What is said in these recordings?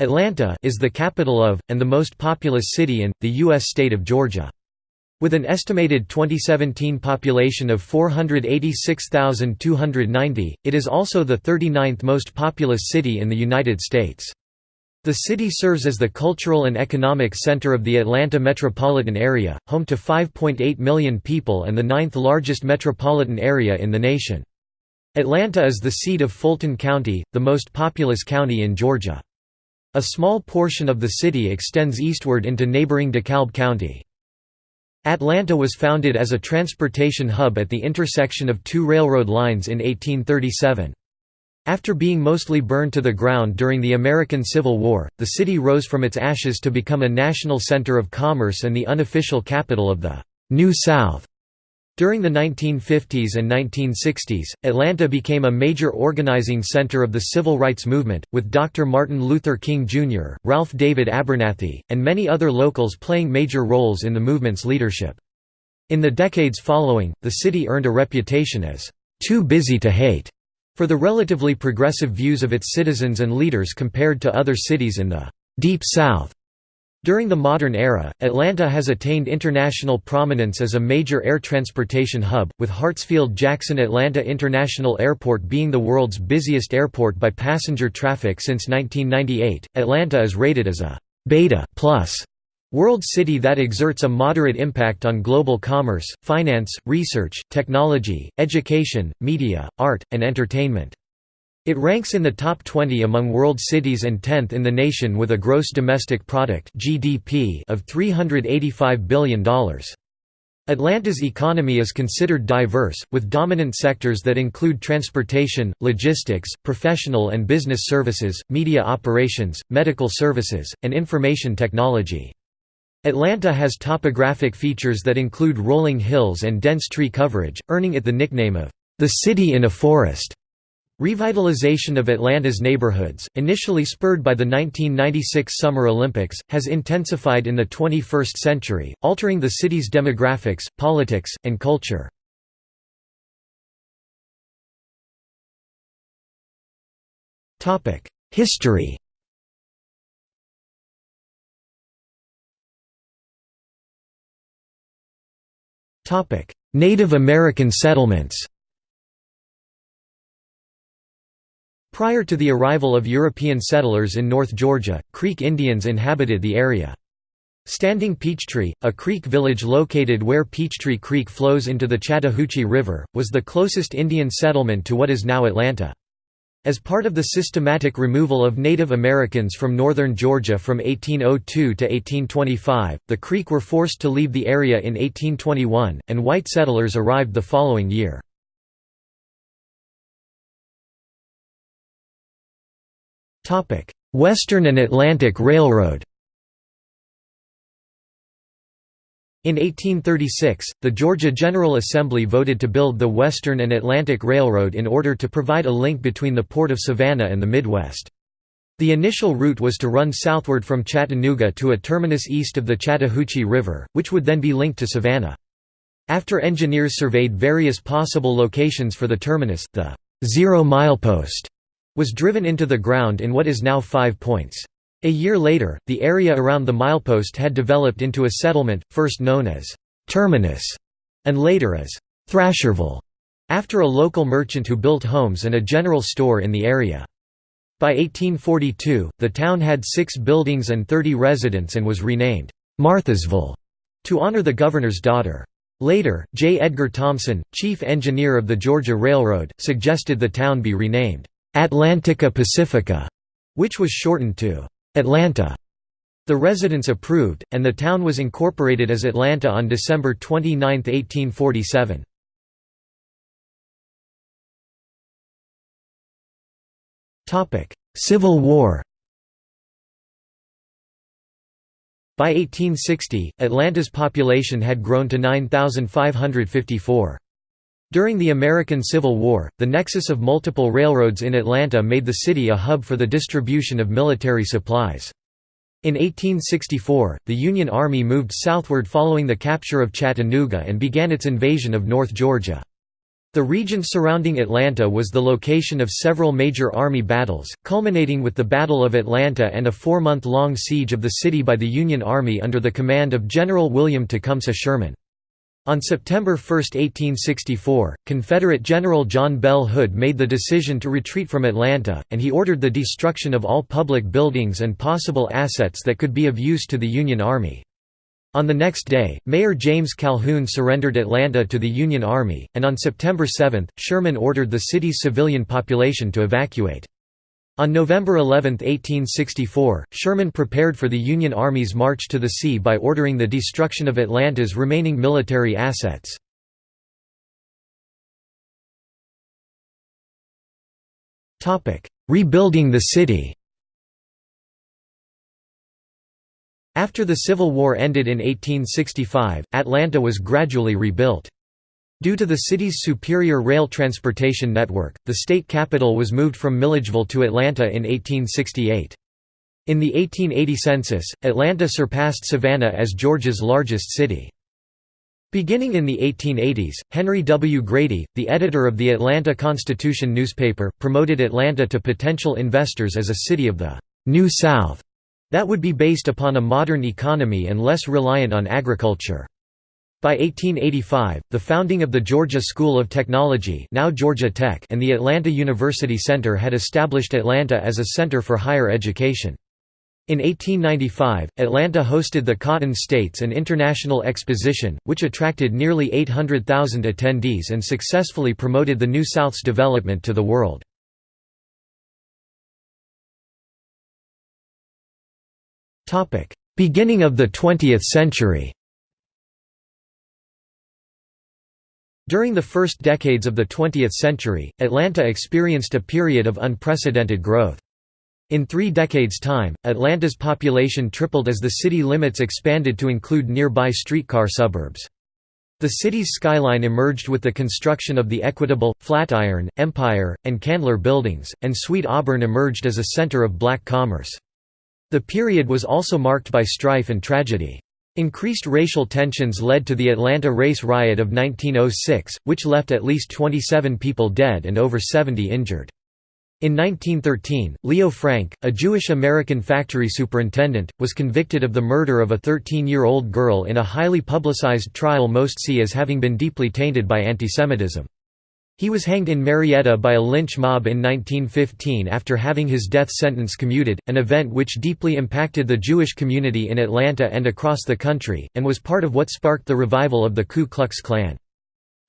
Atlanta is the capital of, and the most populous city in, the U.S. state of Georgia. With an estimated 2017 population of 486,290, it is also the 39th most populous city in the United States. The city serves as the cultural and economic center of the Atlanta metropolitan area, home to 5.8 million people and the ninth largest metropolitan area in the nation. Atlanta is the seat of Fulton County, the most populous county in Georgia. A small portion of the city extends eastward into neighboring DeKalb County. Atlanta was founded as a transportation hub at the intersection of two railroad lines in 1837. After being mostly burned to the ground during the American Civil War, the city rose from its ashes to become a national center of commerce and the unofficial capital of the New South. During the 1950s and 1960s, Atlanta became a major organizing center of the civil rights movement, with Dr. Martin Luther King Jr., Ralph David Abernathy, and many other locals playing major roles in the movement's leadership. In the decades following, the city earned a reputation as, "...too busy to hate", for the relatively progressive views of its citizens and leaders compared to other cities in the "...deep South". During the modern era, Atlanta has attained international prominence as a major air transportation hub, with Hartsfield-Jackson Atlanta International Airport being the world's busiest airport by passenger traffic since 1998. Atlanta is rated as a beta plus world city that exerts a moderate impact on global commerce, finance, research, technology, education, media, art, and entertainment. It ranks in the top 20 among world cities and 10th in the nation with a gross domestic product (GDP) of $385 billion. Atlanta's economy is considered diverse, with dominant sectors that include transportation, logistics, professional and business services, media operations, medical services, and information technology. Atlanta has topographic features that include rolling hills and dense tree coverage, earning it the nickname of the city in a forest. Revitalization of Atlanta's neighborhoods, initially spurred by the 1996 Summer Olympics, has intensified in the 21st century, altering the city's demographics, politics, and culture. History Native American settlements Prior to the arrival of European settlers in North Georgia, Creek Indians inhabited the area. Standing Peachtree, a creek village located where Peachtree Creek flows into the Chattahoochee River, was the closest Indian settlement to what is now Atlanta. As part of the systematic removal of Native Americans from northern Georgia from 1802 to 1825, the Creek were forced to leave the area in 1821, and white settlers arrived the following year. Western and Atlantic Railroad In 1836, the Georgia General Assembly voted to build the Western and Atlantic Railroad in order to provide a link between the Port of Savannah and the Midwest. The initial route was to run southward from Chattanooga to a terminus east of the Chattahoochee River, which would then be linked to Savannah. After engineers surveyed various possible locations for the terminus, the zero milepost was driven into the ground in what is now Five Points. A year later, the area around the milepost had developed into a settlement, first known as Terminus, and later as Thrasherville, after a local merchant who built homes and a general store in the area. By 1842, the town had six buildings and 30 residents and was renamed Marthasville to honor the governor's daughter. Later, J. Edgar Thomson, chief engineer of the Georgia Railroad, suggested the town be renamed Atlantica Pacifica, which was shortened to Atlanta. The residents approved, and the town was incorporated as Atlanta on December 29, 1847. Civil War By 1860, Atlanta's population had grown to 9,554. During the American Civil War, the nexus of multiple railroads in Atlanta made the city a hub for the distribution of military supplies. In 1864, the Union Army moved southward following the capture of Chattanooga and began its invasion of North Georgia. The region surrounding Atlanta was the location of several major Army battles, culminating with the Battle of Atlanta and a four-month-long siege of the city by the Union Army under the command of General William Tecumseh Sherman. On September 1, 1864, Confederate General John Bell Hood made the decision to retreat from Atlanta, and he ordered the destruction of all public buildings and possible assets that could be of use to the Union Army. On the next day, Mayor James Calhoun surrendered Atlanta to the Union Army, and on September 7, Sherman ordered the city's civilian population to evacuate. On November 11, 1864, Sherman prepared for the Union Army's march to the sea by ordering the destruction of Atlanta's remaining military assets. Rebuilding the city After the Civil War ended in 1865, Atlanta was gradually rebuilt. Due to the city's superior rail transportation network, the state capital was moved from Milledgeville to Atlanta in 1868. In the 1880 census, Atlanta surpassed Savannah as Georgia's largest city. Beginning in the 1880s, Henry W. Grady, the editor of the Atlanta Constitution newspaper, promoted Atlanta to potential investors as a city of the «New South» that would be based upon a modern economy and less reliant on agriculture. By 1885, the founding of the Georgia School of Technology now Georgia Tech and the Atlanta University Center had established Atlanta as a center for higher education. In 1895, Atlanta hosted the Cotton States and International Exposition, which attracted nearly 800,000 attendees and successfully promoted the New South's development to the world. Beginning of the 20th century During the first decades of the 20th century, Atlanta experienced a period of unprecedented growth. In three decades' time, Atlanta's population tripled as the city limits expanded to include nearby streetcar suburbs. The city's skyline emerged with the construction of the Equitable, Flatiron, Empire, and Candler buildings, and Sweet Auburn emerged as a center of black commerce. The period was also marked by strife and tragedy. Increased racial tensions led to the Atlanta race riot of 1906, which left at least 27 people dead and over 70 injured. In 1913, Leo Frank, a Jewish American factory superintendent, was convicted of the murder of a 13-year-old girl in a highly publicized trial most see as having been deeply tainted by antisemitism. He was hanged in Marietta by a lynch mob in 1915 after having his death sentence commuted, an event which deeply impacted the Jewish community in Atlanta and across the country, and was part of what sparked the revival of the Ku Klux Klan.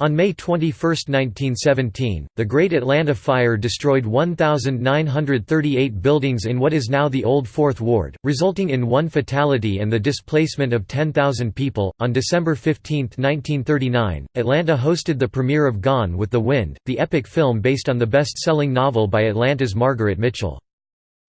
On May 21, 1917, the Great Atlanta Fire destroyed 1,938 buildings in what is now the Old Fourth Ward, resulting in one fatality and the displacement of 10,000 people. On December 15, 1939, Atlanta hosted the premiere of Gone with the Wind, the epic film based on the best selling novel by Atlanta's Margaret Mitchell.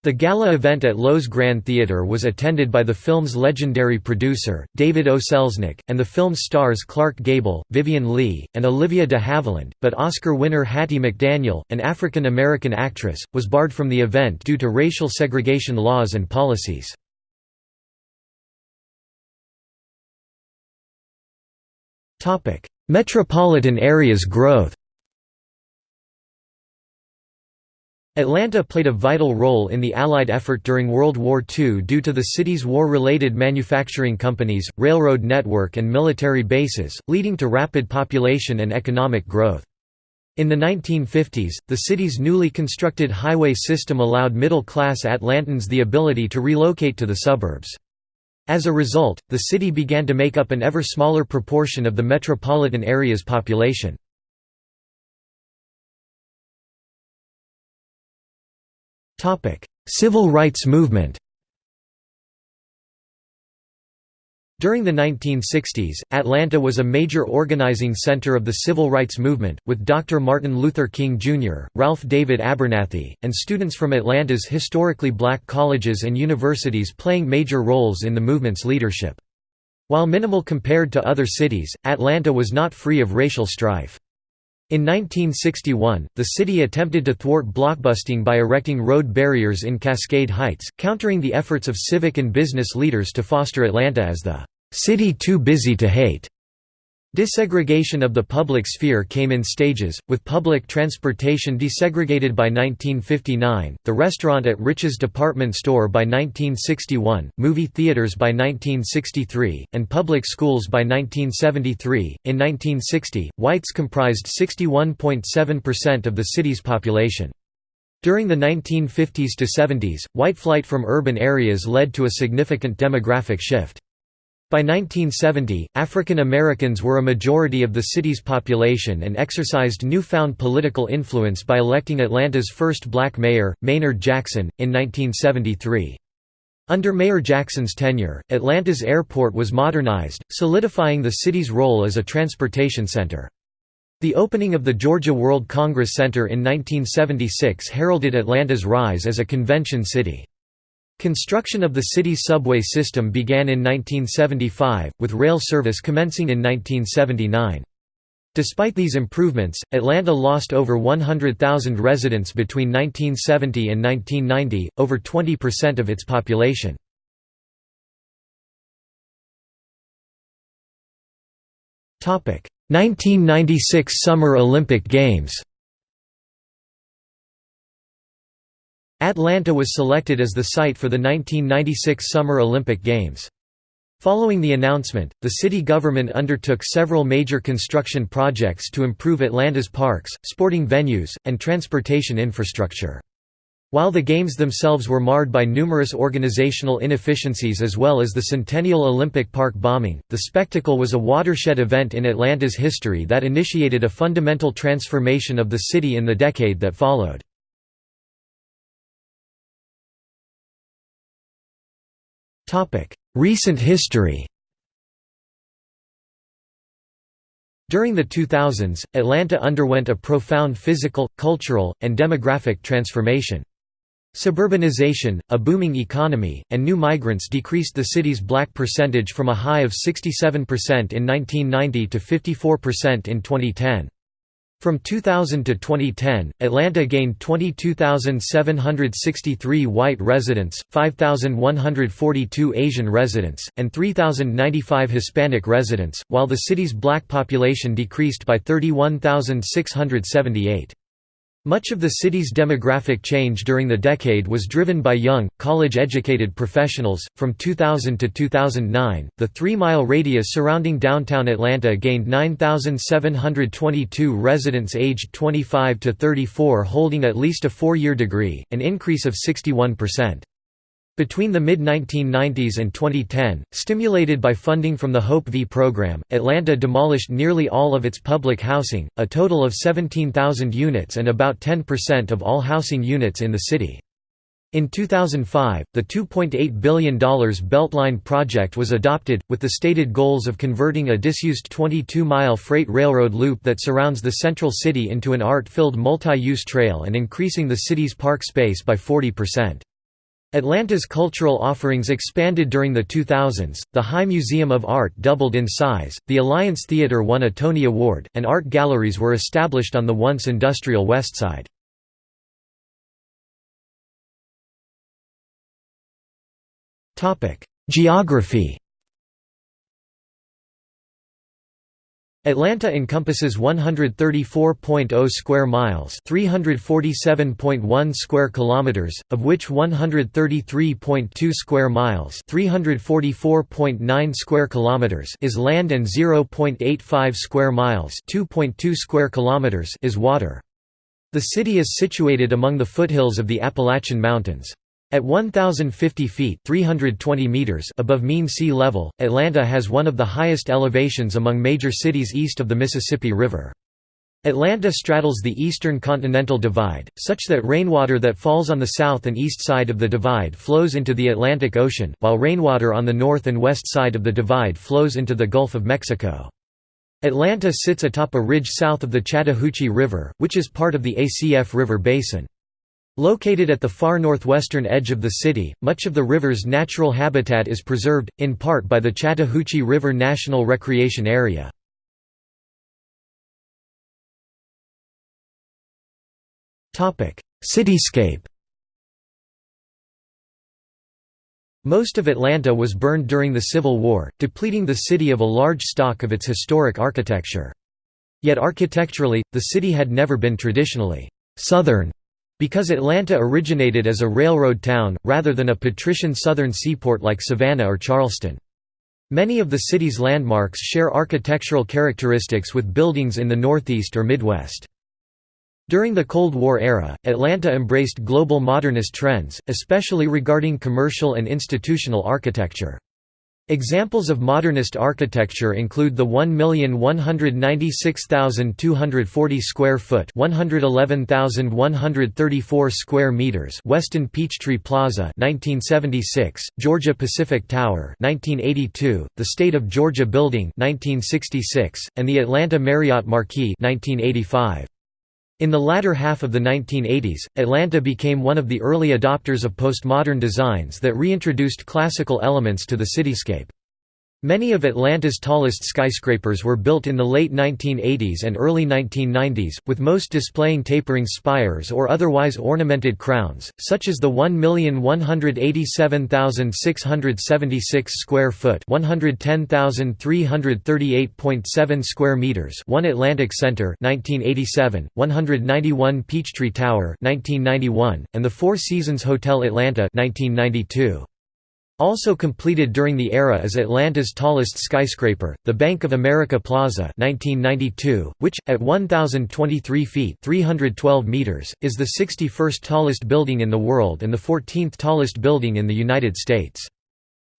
The gala event at Loew's Grand Theatre was attended by the film's legendary producer, David O. Selznick, and the film's stars Clark Gable, Vivien Leigh, and Olivia de Havilland, but Oscar winner Hattie McDaniel, an African-American actress, was barred from the event due to racial segregation laws and policies. Metropolitan area's growth Atlanta played a vital role in the Allied effort during World War II due to the city's war-related manufacturing companies, railroad network and military bases, leading to rapid population and economic growth. In the 1950s, the city's newly constructed highway system allowed middle-class Atlantans the ability to relocate to the suburbs. As a result, the city began to make up an ever smaller proportion of the metropolitan area's population. Civil rights movement During the 1960s, Atlanta was a major organizing center of the civil rights movement, with Dr. Martin Luther King Jr., Ralph David Abernathy, and students from Atlanta's historically black colleges and universities playing major roles in the movement's leadership. While minimal compared to other cities, Atlanta was not free of racial strife. In 1961, the city attempted to thwart blockbusting by erecting road barriers in Cascade Heights, countering the efforts of civic and business leaders to foster Atlanta as the "...city too busy to hate." Desegregation of the public sphere came in stages, with public transportation desegregated by 1959, the restaurant at Rich's department store by 1961, movie theaters by 1963, and public schools by 1973. In 1960, whites comprised 61.7% of the city's population. During the 1950s to 70s, white flight from urban areas led to a significant demographic shift. By 1970, African Americans were a majority of the city's population and exercised newfound political influence by electing Atlanta's first black mayor, Maynard Jackson, in 1973. Under Mayor Jackson's tenure, Atlanta's airport was modernized, solidifying the city's role as a transportation center. The opening of the Georgia World Congress Center in 1976 heralded Atlanta's rise as a convention city. Construction of the city's subway system began in 1975, with rail service commencing in 1979. Despite these improvements, Atlanta lost over 100,000 residents between 1970 and 1990, over 20% of its population. Topic: 1996 Summer Olympic Games. Atlanta was selected as the site for the 1996 Summer Olympic Games. Following the announcement, the city government undertook several major construction projects to improve Atlanta's parks, sporting venues, and transportation infrastructure. While the Games themselves were marred by numerous organizational inefficiencies as well as the Centennial Olympic Park bombing, the spectacle was a watershed event in Atlanta's history that initiated a fundamental transformation of the city in the decade that followed. Recent history During the 2000s, Atlanta underwent a profound physical, cultural, and demographic transformation. Suburbanization, a booming economy, and new migrants decreased the city's black percentage from a high of 67% in 1990 to 54% in 2010. From 2000 to 2010, Atlanta gained 22,763 white residents, 5,142 Asian residents, and 3,095 Hispanic residents, while the city's black population decreased by 31,678. Much of the city's demographic change during the decade was driven by young, college educated professionals. From 2000 to 2009, the three mile radius surrounding downtown Atlanta gained 9,722 residents aged 25 to 34 holding at least a four year degree, an increase of 61%. Between the mid-1990s and 2010, stimulated by funding from the Hope V program, Atlanta demolished nearly all of its public housing, a total of 17,000 units and about 10% of all housing units in the city. In 2005, the $2.8 billion Beltline project was adopted, with the stated goals of converting a disused 22-mile freight railroad loop that surrounds the central city into an art-filled multi-use trail and increasing the city's park space by 40%. Atlanta's cultural offerings expanded during the 2000s, the High Museum of Art doubled in size, the Alliance Theatre won a Tony Award, and art galleries were established on the once industrial West Side. Geography Atlanta encompasses 134.0 square miles, 347.1 square kilometers, of which 133.2 square miles, 344.9 square kilometers is land and 0.85 square miles, 2.2 square kilometers is water. The city is situated among the foothills of the Appalachian Mountains. At 1,050 feet 320 meters above mean sea level, Atlanta has one of the highest elevations among major cities east of the Mississippi River. Atlanta straddles the eastern continental divide, such that rainwater that falls on the south and east side of the divide flows into the Atlantic Ocean, while rainwater on the north and west side of the divide flows into the Gulf of Mexico. Atlanta sits atop a ridge south of the Chattahoochee River, which is part of the ACF River Basin. Located at the far northwestern edge of the city, much of the river's natural habitat is preserved, in part by the Chattahoochee River National Recreation Area. Cityscape Most of Atlanta was burned during the Civil War, depleting the city of a large stock of its historic architecture. Yet architecturally, the city had never been traditionally «Southern» because Atlanta originated as a railroad town, rather than a patrician southern seaport like Savannah or Charleston. Many of the city's landmarks share architectural characteristics with buildings in the Northeast or Midwest. During the Cold War era, Atlanta embraced global modernist trends, especially regarding commercial and institutional architecture. Examples of modernist architecture include the 1,196,240 square foot (111,134 square meters) Westin Peachtree Plaza (1976), Georgia Pacific Tower (1982), the State of Georgia Building (1966), and the Atlanta Marriott Marquis (1985). In the latter half of the 1980s, Atlanta became one of the early adopters of postmodern designs that reintroduced classical elements to the cityscape. Many of Atlanta's tallest skyscrapers were built in the late 1980s and early 1990s, with most displaying tapering spires or otherwise ornamented crowns, such as the 1,187,676 square foot (110,338.7 square meters) One Atlantic Center (1987), 191 Peachtree Tower (1991), and the Four Seasons Hotel Atlanta (1992). Also completed during the era is Atlanta's tallest skyscraper, the Bank of America Plaza 1992, which, at 1,023 feet 312 meters, is the 61st tallest building in the world and the 14th tallest building in the United States.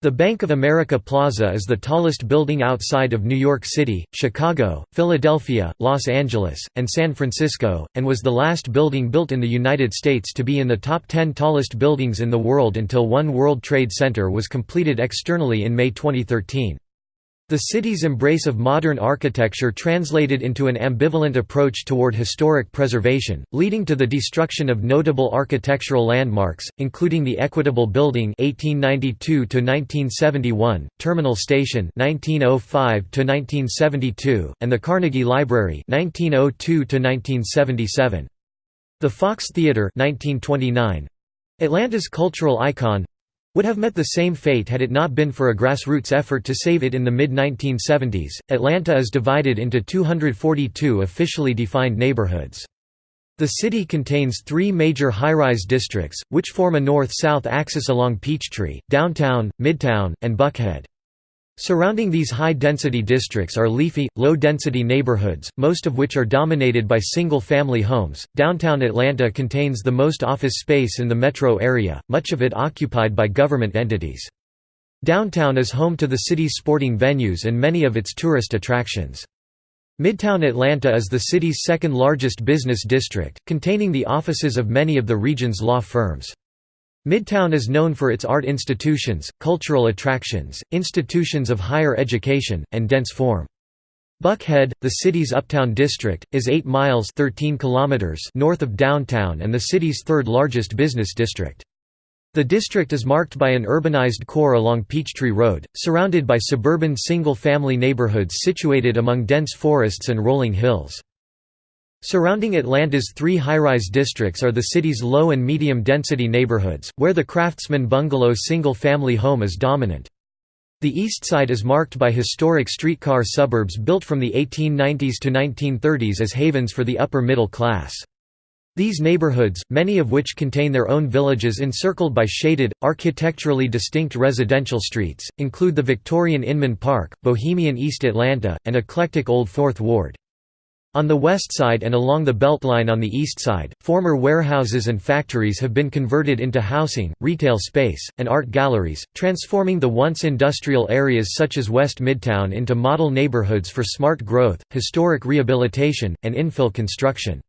The Bank of America Plaza is the tallest building outside of New York City, Chicago, Philadelphia, Los Angeles, and San Francisco, and was the last building built in the United States to be in the top 10 tallest buildings in the world until One World Trade Center was completed externally in May 2013. The city's embrace of modern architecture translated into an ambivalent approach toward historic preservation, leading to the destruction of notable architectural landmarks, including the Equitable Building (1892–1971), Terminal Station (1905–1972), and the Carnegie Library (1902–1977). The Fox Theatre (1929), Atlanta's cultural icon, would have met the same fate had it not been for a grassroots effort to save it in the mid 1970s. Atlanta is divided into 242 officially defined neighborhoods. The city contains three major high-rise districts, which form a north-south axis along Peachtree, Downtown, Midtown, and Buckhead. Surrounding these high-density districts are leafy, low-density neighborhoods, most of which are dominated by single-family homes. Downtown Atlanta contains the most office space in the metro area, much of it occupied by government entities. Downtown is home to the city's sporting venues and many of its tourist attractions. Midtown Atlanta is the city's second largest business district, containing the offices of many of the region's law firms. Midtown is known for its art institutions, cultural attractions, institutions of higher education, and dense form. Buckhead, the city's uptown district, is 8 miles 13 kilometers north of downtown and the city's third largest business district. The district is marked by an urbanized core along Peachtree Road, surrounded by suburban single-family neighborhoods situated among dense forests and rolling hills. Surrounding Atlanta's three high-rise districts are the city's low and medium-density neighborhoods, where the Craftsman Bungalow single-family home is dominant. The east side is marked by historic streetcar suburbs built from the 1890s to 1930s as havens for the upper middle class. These neighborhoods, many of which contain their own villages encircled by shaded, architecturally distinct residential streets, include the Victorian Inman Park, Bohemian East Atlanta, and eclectic Old Fourth Ward. On the west side and along the Beltline on the east side, former warehouses and factories have been converted into housing, retail space, and art galleries, transforming the once industrial areas such as West Midtown into model neighborhoods for smart growth, historic rehabilitation, and infill construction.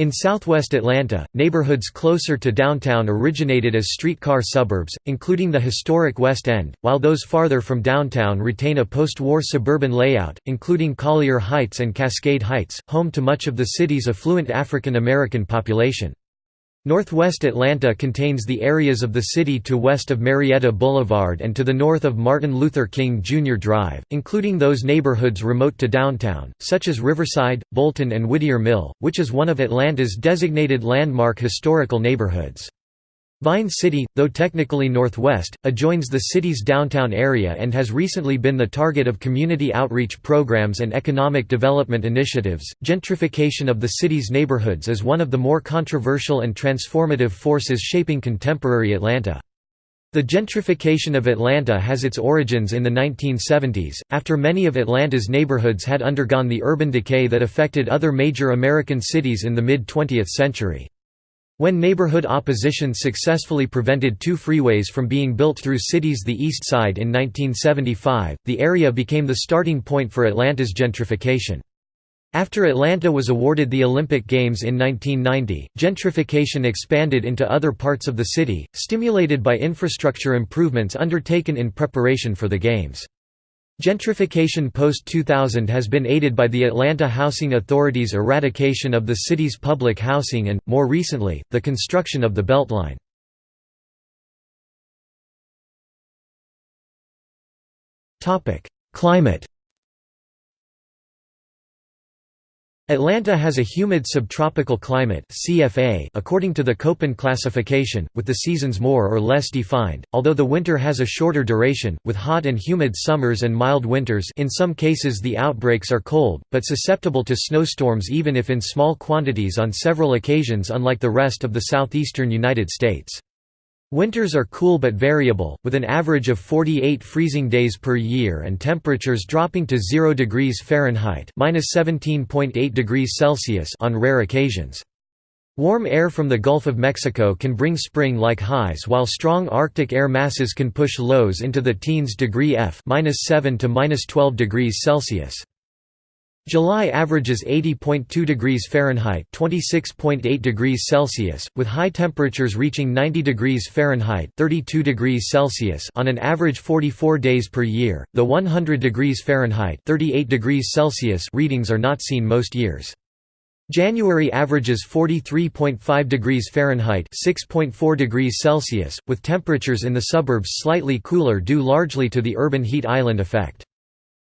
In southwest Atlanta, neighborhoods closer to downtown originated as streetcar suburbs, including the historic West End, while those farther from downtown retain a post-war suburban layout, including Collier Heights and Cascade Heights, home to much of the city's affluent African American population. Northwest Atlanta contains the areas of the city to west of Marietta Boulevard and to the north of Martin Luther King Jr. Drive, including those neighborhoods remote to downtown, such as Riverside, Bolton and Whittier Mill, which is one of Atlanta's designated landmark historical neighborhoods. Vine City, though technically northwest, adjoins the city's downtown area and has recently been the target of community outreach programs and economic development initiatives. Gentrification of the city's neighborhoods is one of the more controversial and transformative forces shaping contemporary Atlanta. The gentrification of Atlanta has its origins in the 1970s, after many of Atlanta's neighborhoods had undergone the urban decay that affected other major American cities in the mid-20th century. When neighborhood opposition successfully prevented two freeways from being built through cities the East Side in 1975, the area became the starting point for Atlanta's gentrification. After Atlanta was awarded the Olympic Games in 1990, gentrification expanded into other parts of the city, stimulated by infrastructure improvements undertaken in preparation for the Games. Gentrification post-2000 has been aided by the Atlanta Housing Authority's eradication of the city's public housing and, more recently, the construction of the Beltline. Climate Atlanta has a humid subtropical climate CFA according to the Köppen classification, with the seasons more or less defined, although the winter has a shorter duration, with hot and humid summers and mild winters in some cases the outbreaks are cold, but susceptible to snowstorms even if in small quantities on several occasions unlike the rest of the southeastern United States. Winters are cool but variable, with an average of 48 freezing days per year and temperatures dropping to 0 degrees Fahrenheit (-17.8 degrees Celsius) on rare occasions. Warm air from the Gulf of Mexico can bring spring-like highs while strong Arctic air masses can push lows into the teens degree F (-7 to -12 degrees Celsius). July averages 80.2 degrees Fahrenheit (26.8 degrees Celsius), with high temperatures reaching 90 degrees Fahrenheit (32 degrees Celsius) on an average 44 days per year. The 100 degrees Fahrenheit (38 degrees Celsius) readings are not seen most years. January averages 43.5 degrees Fahrenheit (6.4 degrees Celsius), with temperatures in the suburbs slightly cooler due largely to the urban heat island effect.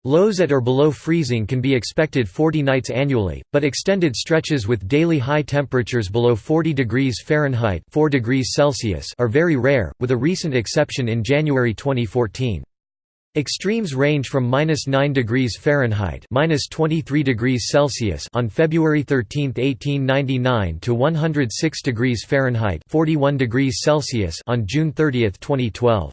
Lows at or below freezing can be expected 40 nights annually, but extended stretches with daily high temperatures below 40 degrees Fahrenheit 4 degrees Celsius are very rare, with a recent exception in January 2014. Extremes range from minus 9 degrees Fahrenheit minus 23 degrees Celsius on February 13, 1899 to 106 degrees Fahrenheit 41 degrees Celsius on June 30, 2012.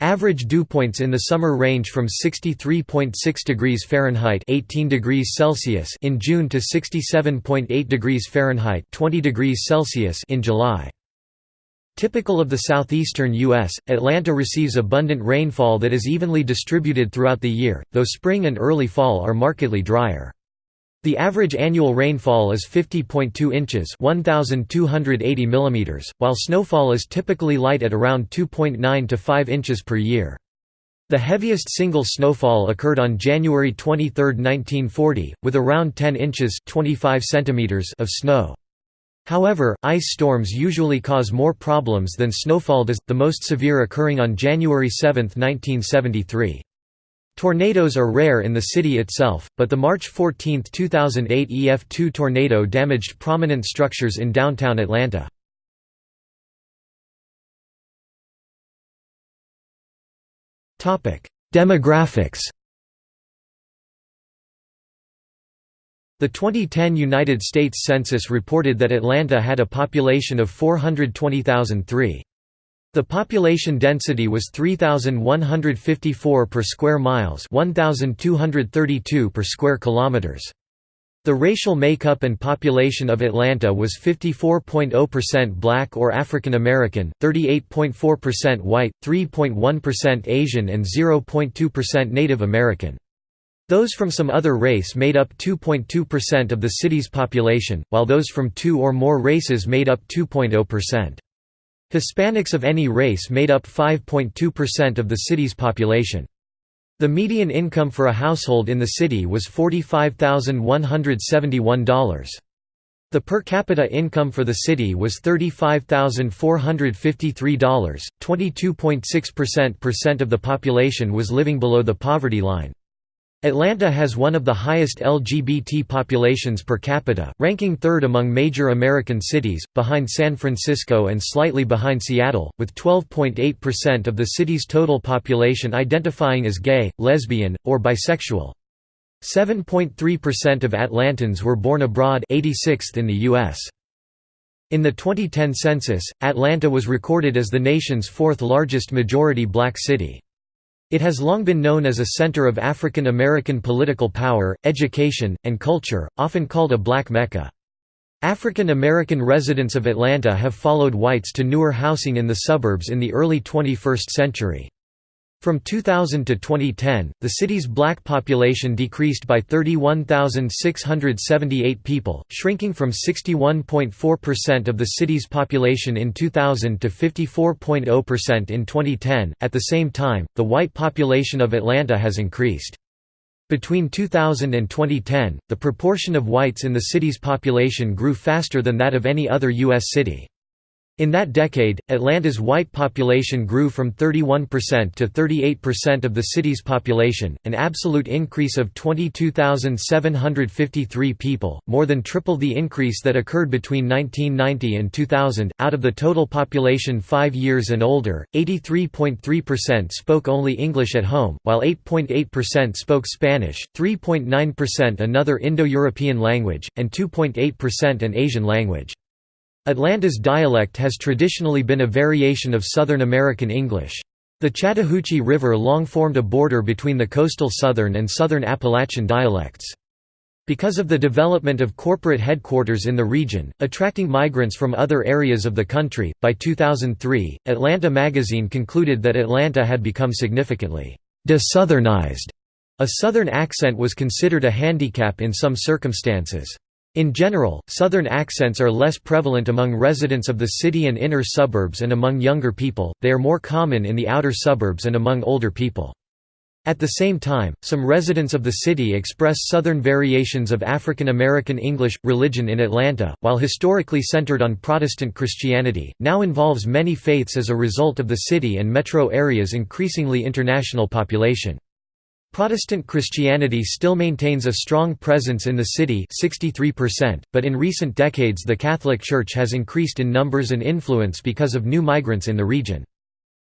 Average dew points in the summer range from 63.6 degrees Fahrenheit 18 degrees Celsius in June to 67.8 degrees Fahrenheit 20 degrees Celsius in July. Typical of the southeastern U.S., Atlanta receives abundant rainfall that is evenly distributed throughout the year, though spring and early fall are markedly drier. The average annual rainfall is 50.2 inches 1,280 mm, while snowfall is typically light at around 2.9 to 5 inches per year. The heaviest single snowfall occurred on January 23, 1940, with around 10 inches 25 centimeters of snow. However, ice storms usually cause more problems than snowfall does, the most severe occurring on January 7, 1973. Tornadoes are rare in the city itself, but the March 14, 2008 EF2 tornado damaged prominent structures in downtown Atlanta. Demographics The 2010 United States Census reported that Atlanta had a population of 420,003. The population density was 3154 per square miles, 1232 per square kilometers. The racial makeup and population of Atlanta was 54.0% black or African American, 38.4% white, 3.1% Asian and 0.2% Native American. Those from some other race made up 2.2% of the city's population, while those from two or more races made up 2.0%. Hispanics of any race made up 5.2% of the city's population. The median income for a household in the city was $45,171. The per capita income for the city was $35,453, 22.6% of the population was living below the poverty line. Atlanta has one of the highest LGBT populations per capita, ranking third among major American cities, behind San Francisco and slightly behind Seattle, with 12.8% of the city's total population identifying as gay, lesbian, or bisexual. 7.3% of Atlantans were born abroad 86th in the U.S. In the 2010 census, Atlanta was recorded as the nation's fourth largest majority black city. It has long been known as a center of African American political power, education, and culture, often called a black Mecca. African American residents of Atlanta have followed whites to newer housing in the suburbs in the early 21st century. From 2000 to 2010, the city's black population decreased by 31,678 people, shrinking from 61.4% of the city's population in 2000 to 54.0% in 2010. At the same time, the white population of Atlanta has increased. Between 2000 and 2010, the proportion of whites in the city's population grew faster than that of any other U.S. city. In that decade, Atlanta's white population grew from 31% to 38% of the city's population, an absolute increase of 22,753 people, more than triple the increase that occurred between 1990 and 2000. Out of the total population 5 years and older, 83.3% spoke only English at home, while 8.8% spoke Spanish, 3.9% another Indo-European language, and 2.8% an Asian language. Atlanta's dialect has traditionally been a variation of Southern American English. The Chattahoochee River long formed a border between the coastal Southern and Southern Appalachian dialects. Because of the development of corporate headquarters in the region, attracting migrants from other areas of the country, by 2003, Atlanta Magazine concluded that Atlanta had become significantly de-Southernized. A Southern accent was considered a handicap in some circumstances. In general, Southern accents are less prevalent among residents of the city and inner suburbs and among younger people, they are more common in the outer suburbs and among older people. At the same time, some residents of the city express Southern variations of African American English. Religion in Atlanta, while historically centered on Protestant Christianity, now involves many faiths as a result of the city and metro area's increasingly international population. Protestant Christianity still maintains a strong presence in the city 63%, but in recent decades the Catholic Church has increased in numbers and influence because of new migrants in the region.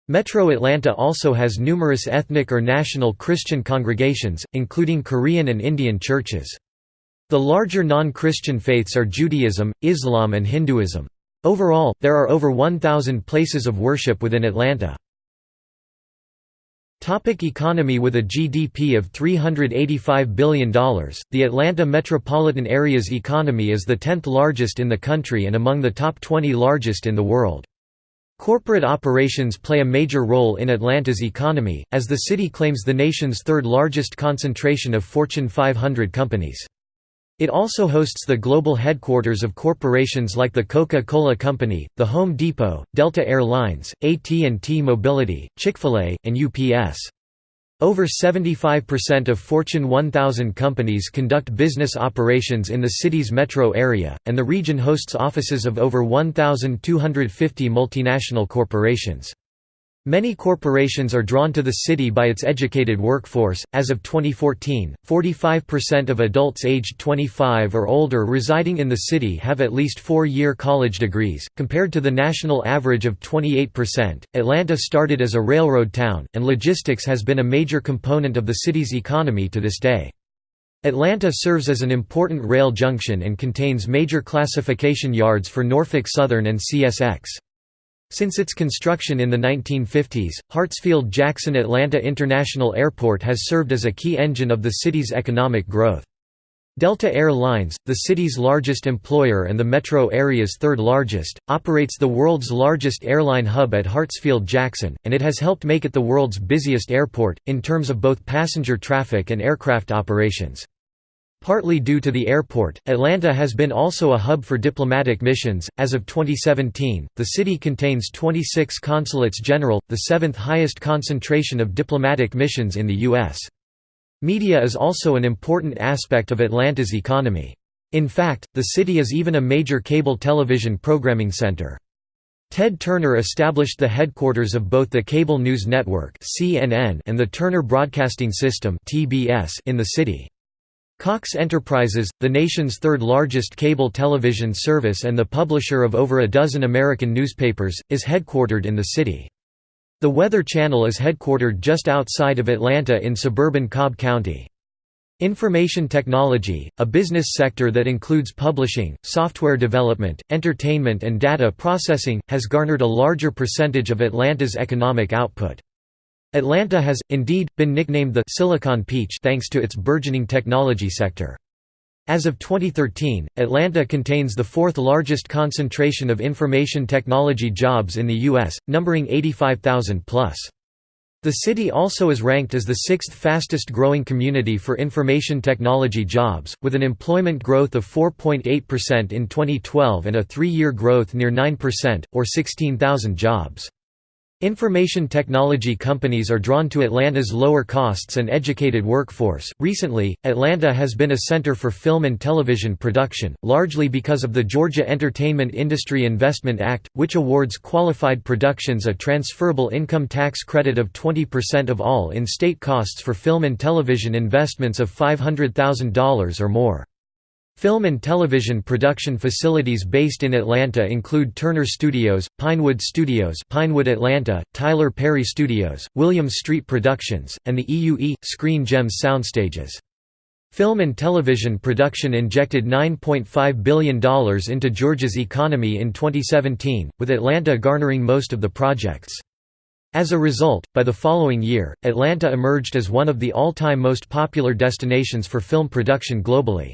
Metro Atlanta also has numerous ethnic or national Christian congregations, including Korean and Indian churches. The larger non-Christian faiths are Judaism, Islam and Hinduism. Overall, there are over 1,000 places of worship within Atlanta. Topic economy With a GDP of $385 billion, the Atlanta metropolitan area's economy is the 10th largest in the country and among the top 20 largest in the world. Corporate operations play a major role in Atlanta's economy, as the city claims the nation's third largest concentration of Fortune 500 companies. It also hosts the global headquarters of corporations like the Coca-Cola Company, the Home Depot, Delta Air Lines, AT&T Mobility, Chick-fil-A, and UPS. Over 75% of Fortune 1000 companies conduct business operations in the city's metro area, and the region hosts offices of over 1,250 multinational corporations. Many corporations are drawn to the city by its educated workforce. As of 2014, 45% of adults aged 25 or older residing in the city have at least four year college degrees, compared to the national average of 28%. Atlanta started as a railroad town, and logistics has been a major component of the city's economy to this day. Atlanta serves as an important rail junction and contains major classification yards for Norfolk Southern and CSX. Since its construction in the 1950s, Hartsfield-Jackson Atlanta International Airport has served as a key engine of the city's economic growth. Delta Air Lines, the city's largest employer and the metro area's third largest, operates the world's largest airline hub at Hartsfield-Jackson, and it has helped make it the world's busiest airport, in terms of both passenger traffic and aircraft operations. Partly due to the airport, Atlanta has been also a hub for diplomatic missions. As of 2017, the city contains 26 consulates general, the seventh highest concentration of diplomatic missions in the U.S. Media is also an important aspect of Atlanta's economy. In fact, the city is even a major cable television programming center. Ted Turner established the headquarters of both the cable news network CNN and the Turner Broadcasting System TBS in the city. Cox Enterprises, the nation's third largest cable television service and the publisher of over a dozen American newspapers, is headquartered in the city. The Weather Channel is headquartered just outside of Atlanta in suburban Cobb County. Information technology, a business sector that includes publishing, software development, entertainment and data processing, has garnered a larger percentage of Atlanta's economic output. Atlanta has, indeed, been nicknamed the «Silicon Peach» thanks to its burgeoning technology sector. As of 2013, Atlanta contains the fourth largest concentration of information technology jobs in the U.S., numbering 85,000 plus. The city also is ranked as the sixth fastest growing community for information technology jobs, with an employment growth of 4.8% in 2012 and a three-year growth near 9%, or 16,000 jobs. Information technology companies are drawn to Atlanta's lower costs and educated workforce. Recently, Atlanta has been a center for film and television production, largely because of the Georgia Entertainment Industry Investment Act, which awards qualified productions a transferable income tax credit of 20% of all in state costs for film and television investments of $500,000 or more. Film and television production facilities based in Atlanta include Turner Studios, Pinewood Studios Pinewood Atlanta, Tyler Perry Studios, Williams Street Productions, and the EUE, Screen Gems soundstages. Film and television production injected $9.5 billion into Georgia's economy in 2017, with Atlanta garnering most of the projects. As a result, by the following year, Atlanta emerged as one of the all-time most popular destinations for film production globally.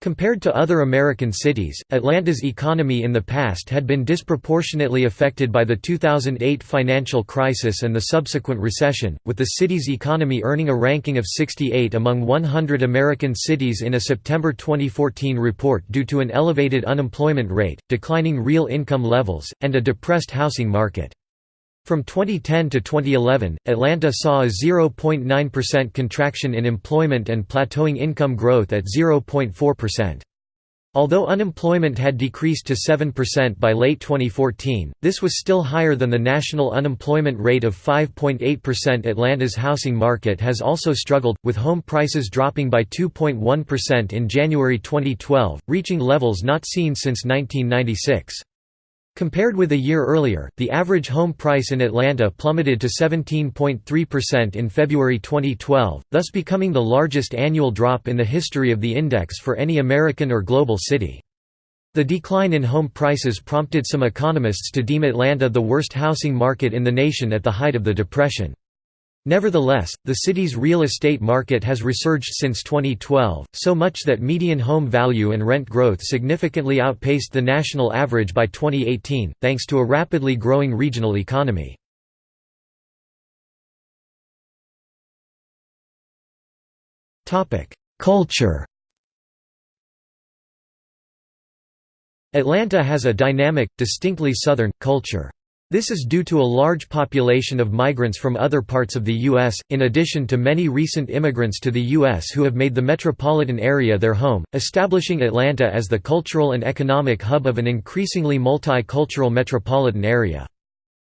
Compared to other American cities, Atlanta's economy in the past had been disproportionately affected by the 2008 financial crisis and the subsequent recession, with the city's economy earning a ranking of 68 among 100 American cities in a September 2014 report due to an elevated unemployment rate, declining real income levels, and a depressed housing market. From 2010 to 2011, Atlanta saw a 0.9% contraction in employment and plateauing income growth at 0.4%. Although unemployment had decreased to 7% by late 2014, this was still higher than the national unemployment rate of 5.8%. Atlanta's housing market has also struggled, with home prices dropping by 2.1% in January 2012, reaching levels not seen since 1996. Compared with a year earlier, the average home price in Atlanta plummeted to 17.3% in February 2012, thus becoming the largest annual drop in the history of the index for any American or global city. The decline in home prices prompted some economists to deem Atlanta the worst housing market in the nation at the height of the Depression. Nevertheless, the city's real estate market has resurged since 2012, so much that median home value and rent growth significantly outpaced the national average by 2018, thanks to a rapidly growing regional economy. Culture Atlanta has a dynamic, distinctly Southern, culture. This is due to a large population of migrants from other parts of the U.S., in addition to many recent immigrants to the U.S. who have made the metropolitan area their home, establishing Atlanta as the cultural and economic hub of an increasingly multicultural metropolitan area.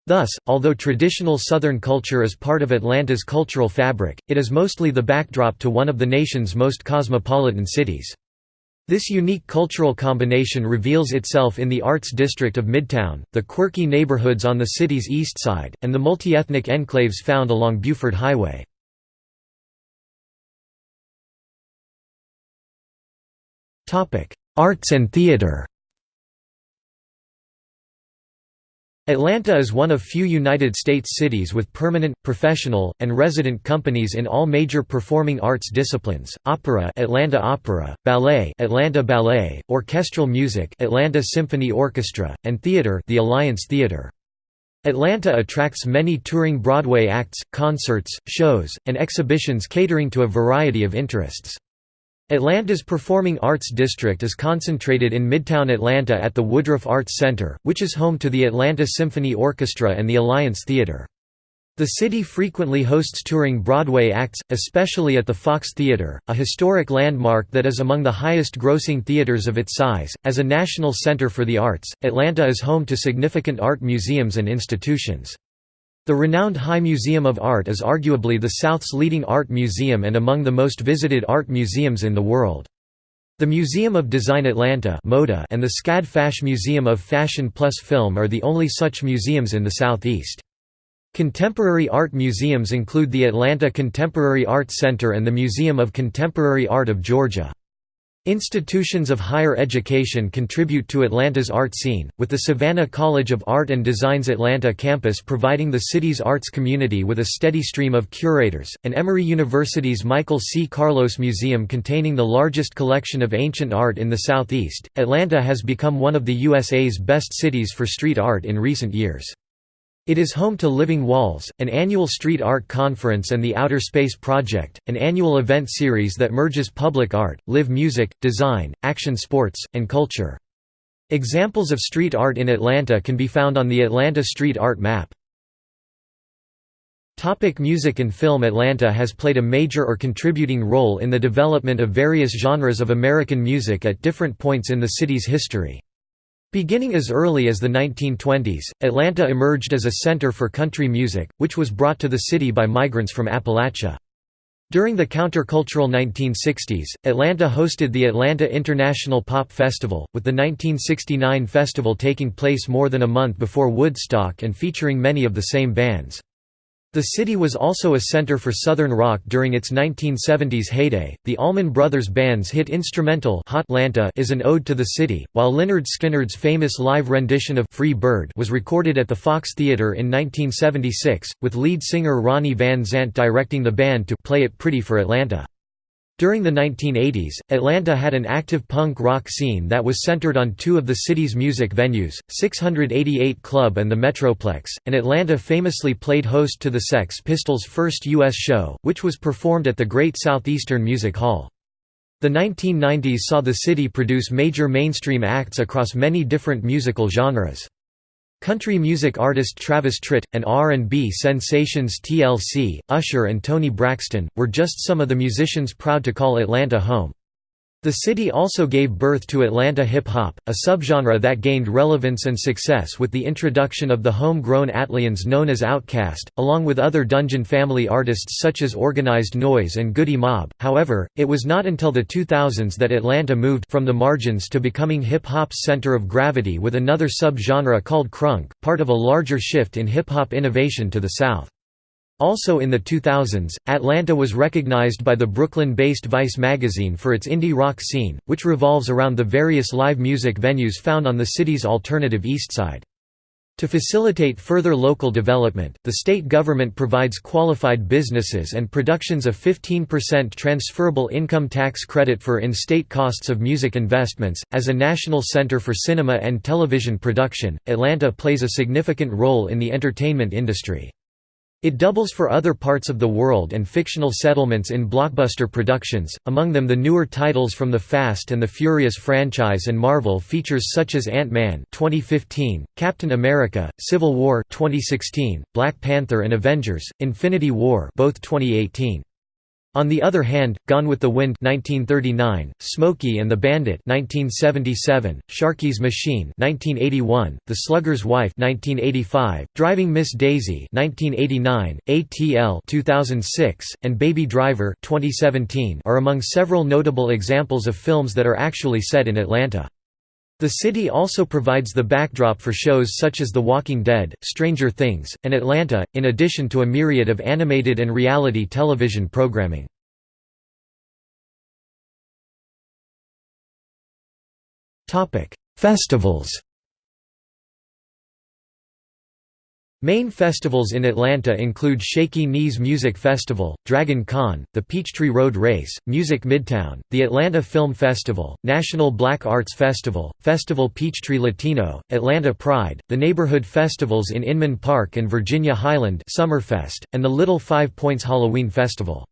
Thus, although traditional Southern culture is part of Atlanta's cultural fabric, it is mostly the backdrop to one of the nation's most cosmopolitan cities. This unique cultural combination reveals itself in the Arts District of Midtown, the quirky neighborhoods on the city's east side, and the multi-ethnic enclaves found along Buford Highway. Arts and theater Atlanta is one of few United States cities with permanent, professional, and resident companies in all major performing arts disciplines: opera, Atlanta Opera; ballet, Atlanta Ballet; orchestral music, Atlanta Symphony Orchestra; and theater, the Alliance Theater. Atlanta attracts many touring Broadway acts, concerts, shows, and exhibitions catering to a variety of interests. Atlanta's Performing Arts District is concentrated in Midtown Atlanta at the Woodruff Arts Center, which is home to the Atlanta Symphony Orchestra and the Alliance Theater. The city frequently hosts touring Broadway acts, especially at the Fox Theatre, a historic landmark that is among the highest grossing theaters of its size. As a national center for the arts, Atlanta is home to significant art museums and institutions. The renowned High Museum of Art is arguably the South's leading art museum and among the most visited art museums in the world. The Museum of Design Atlanta Moda, and the SCAD Fash Museum of Fashion plus Film are the only such museums in the Southeast. Contemporary art museums include the Atlanta Contemporary Art Center and the Museum of Contemporary Art of Georgia. Institutions of higher education contribute to Atlanta's art scene, with the Savannah College of Art and Design's Atlanta campus providing the city's arts community with a steady stream of curators, and Emory University's Michael C. Carlos Museum containing the largest collection of ancient art in the Southeast. Atlanta has become one of the USA's best cities for street art in recent years. It is home to Living Walls, an annual street art conference and the Outer Space Project, an annual event series that merges public art, live music, design, action sports, and culture. Examples of street art in Atlanta can be found on the Atlanta Street Art Map. Topic music and film Atlanta has played a major or contributing role in the development of various genres of American music at different points in the city's history. Beginning as early as the 1920s, Atlanta emerged as a center for country music, which was brought to the city by migrants from Appalachia. During the countercultural 1960s, Atlanta hosted the Atlanta International Pop Festival, with the 1969 festival taking place more than a month before Woodstock and featuring many of the same bands. The city was also a center for Southern rock during its 1970s heyday. The Allman Brothers Band's hit instrumental Hot is an ode to the city, while Lynyrd Skynyrd's famous live rendition of Free Bird was recorded at the Fox Theatre in 1976, with lead singer Ronnie Van Zant directing the band to play it pretty for Atlanta. During the 1980s, Atlanta had an active punk rock scene that was centered on two of the city's music venues, 688 Club and the Metroplex, and Atlanta famously played host to the Sex Pistols' first U.S. show, which was performed at the Great Southeastern Music Hall. The 1990s saw the city produce major mainstream acts across many different musical genres. Country music artist Travis Tritt, and R&B sensations TLC, Usher and Toni Braxton, were just some of the musicians proud to call Atlanta home. The city also gave birth to Atlanta hip-hop, a subgenre that gained relevance and success with the introduction of the home-grown ATLiens known as Outkast, along with other Dungeon family artists such as Organized Noize and Goodie Mob. However, it was not until the 2000s that Atlanta moved from the margins to becoming hip-hop's center of gravity with another subgenre called crunk, part of a larger shift in hip-hop innovation to the south. Also in the 2000s, Atlanta was recognized by the Brooklyn-based Vice magazine for its indie rock scene, which revolves around the various live music venues found on the city's alternative eastside. To facilitate further local development, the state government provides qualified businesses and productions a 15% transferable income tax credit for in-state costs of music investments. As a national center for cinema and television production, Atlanta plays a significant role in the entertainment industry. It doubles for other parts of the world and fictional settlements in blockbuster productions, among them the newer titles from the Fast and the Furious franchise and Marvel features such as Ant-Man 2015, Captain America: Civil War 2016, Black Panther and Avengers: Infinity War both 2018. On the other hand, Gone with the Wind 1939, Smokey and the Bandit 1977, Sharky's Machine 1981, The Slugger's Wife 1985, Driving Miss Daisy 1989, ATL 2006, and Baby Driver 2017 are among several notable examples of films that are actually set in Atlanta. The city also provides the backdrop for shows such as The Walking Dead, Stranger Things, and Atlanta, in addition to a myriad of animated and reality television programming. Festivals Main festivals in Atlanta include Shaky Knees Music Festival, Dragon Con, the Peachtree Road Race, Music Midtown, the Atlanta Film Festival, National Black Arts Festival, Festival Peachtree Latino, Atlanta Pride, the neighborhood festivals in Inman Park and Virginia Highland Summerfest, and the Little Five Points Halloween Festival.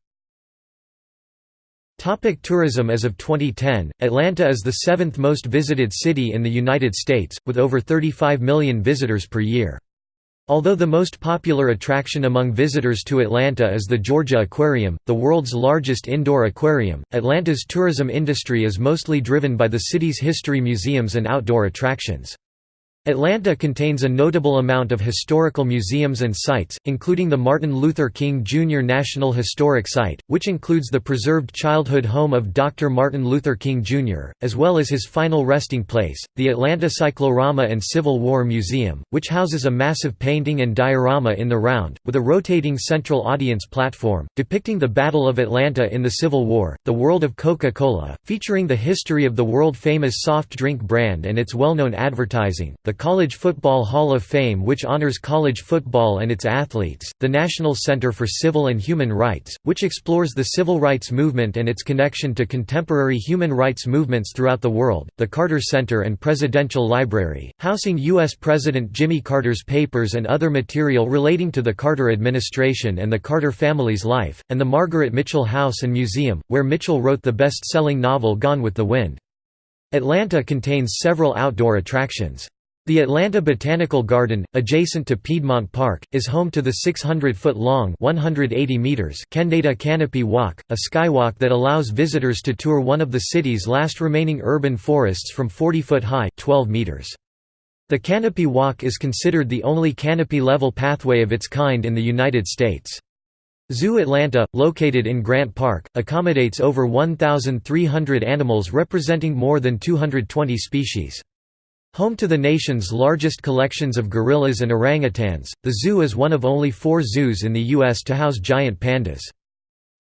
Topic tourism As of 2010, Atlanta is the seventh most visited city in the United States, with over 35 million visitors per year. Although the most popular attraction among visitors to Atlanta is the Georgia Aquarium, the world's largest indoor aquarium, Atlanta's tourism industry is mostly driven by the city's history museums and outdoor attractions. Atlanta contains a notable amount of historical museums and sites, including the Martin Luther King Jr. National Historic Site, which includes the preserved childhood home of Dr. Martin Luther King Jr., as well as his final resting place, the Atlanta Cyclorama and Civil War Museum, which houses a massive painting and diorama in the round, with a rotating central audience platform, depicting the Battle of Atlanta in the Civil War, the world of Coca-Cola, featuring the history of the world-famous soft drink brand and its well-known advertising, the the College Football Hall of Fame which honors college football and its athletes, the National Center for Civil and Human Rights, which explores the civil rights movement and its connection to contemporary human rights movements throughout the world, the Carter Center and Presidential Library, housing U.S. President Jimmy Carter's papers and other material relating to the Carter administration and the Carter family's life, and the Margaret Mitchell House and Museum, where Mitchell wrote the best-selling novel Gone with the Wind. Atlanta contains several outdoor attractions. The Atlanta Botanical Garden, adjacent to Piedmont Park, is home to the 600-foot-long Kendeda Canopy Walk, a skywalk that allows visitors to tour one of the city's last remaining urban forests from 40 foot high 12 meters. The Canopy Walk is considered the only canopy-level pathway of its kind in the United States. Zoo Atlanta, located in Grant Park, accommodates over 1,300 animals representing more than 220 species. Home to the nation's largest collections of gorillas and orangutans, the zoo is one of only four zoos in the U.S. to house giant pandas.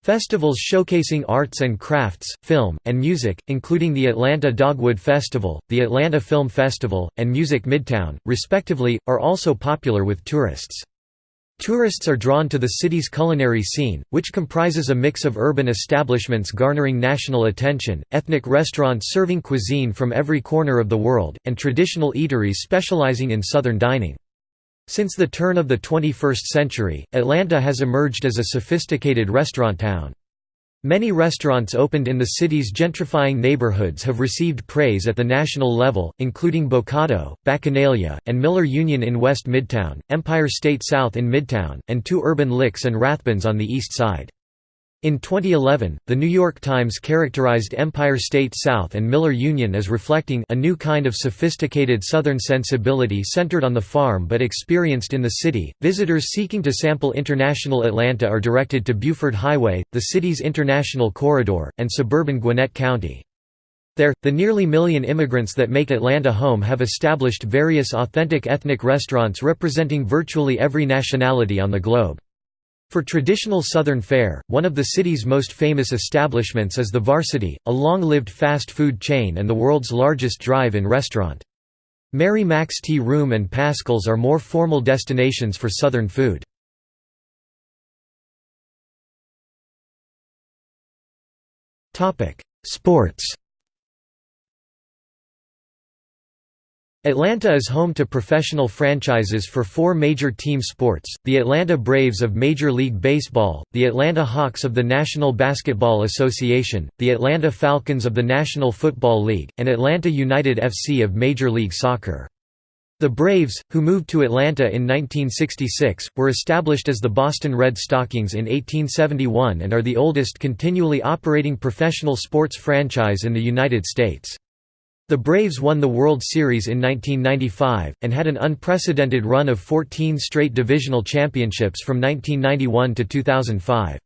Festivals showcasing arts and crafts, film, and music, including the Atlanta Dogwood Festival, the Atlanta Film Festival, and Music Midtown, respectively, are also popular with tourists. Tourists are drawn to the city's culinary scene, which comprises a mix of urban establishments garnering national attention, ethnic restaurants serving cuisine from every corner of the world, and traditional eateries specializing in Southern dining. Since the turn of the 21st century, Atlanta has emerged as a sophisticated restaurant town. Many restaurants opened in the city's gentrifying neighborhoods have received praise at the national level, including Bocado, Bacchanalia, and Miller Union in West Midtown, Empire State South in Midtown, and two urban licks and Rathbun's on the east side. In 2011, The New York Times characterized Empire State South and Miller Union as reflecting a new kind of sophisticated Southern sensibility centered on the farm but experienced in the city. Visitors seeking to sample international Atlanta are directed to Buford Highway, the city's international corridor, and suburban Gwinnett County. There, the nearly million immigrants that make Atlanta home have established various authentic ethnic restaurants representing virtually every nationality on the globe. For traditional Southern fare, one of the city's most famous establishments is the Varsity, a long-lived fast food chain and the world's largest drive-in restaurant. Mary Mac's Tea Room and Paschal's are more formal destinations for Southern food. Sports Atlanta is home to professional franchises for four major team sports, the Atlanta Braves of Major League Baseball, the Atlanta Hawks of the National Basketball Association, the Atlanta Falcons of the National Football League, and Atlanta United FC of Major League Soccer. The Braves, who moved to Atlanta in 1966, were established as the Boston Red Stockings in 1871 and are the oldest continually operating professional sports franchise in the United States. The Braves won the World Series in 1995, and had an unprecedented run of 14 straight divisional championships from 1991 to 2005.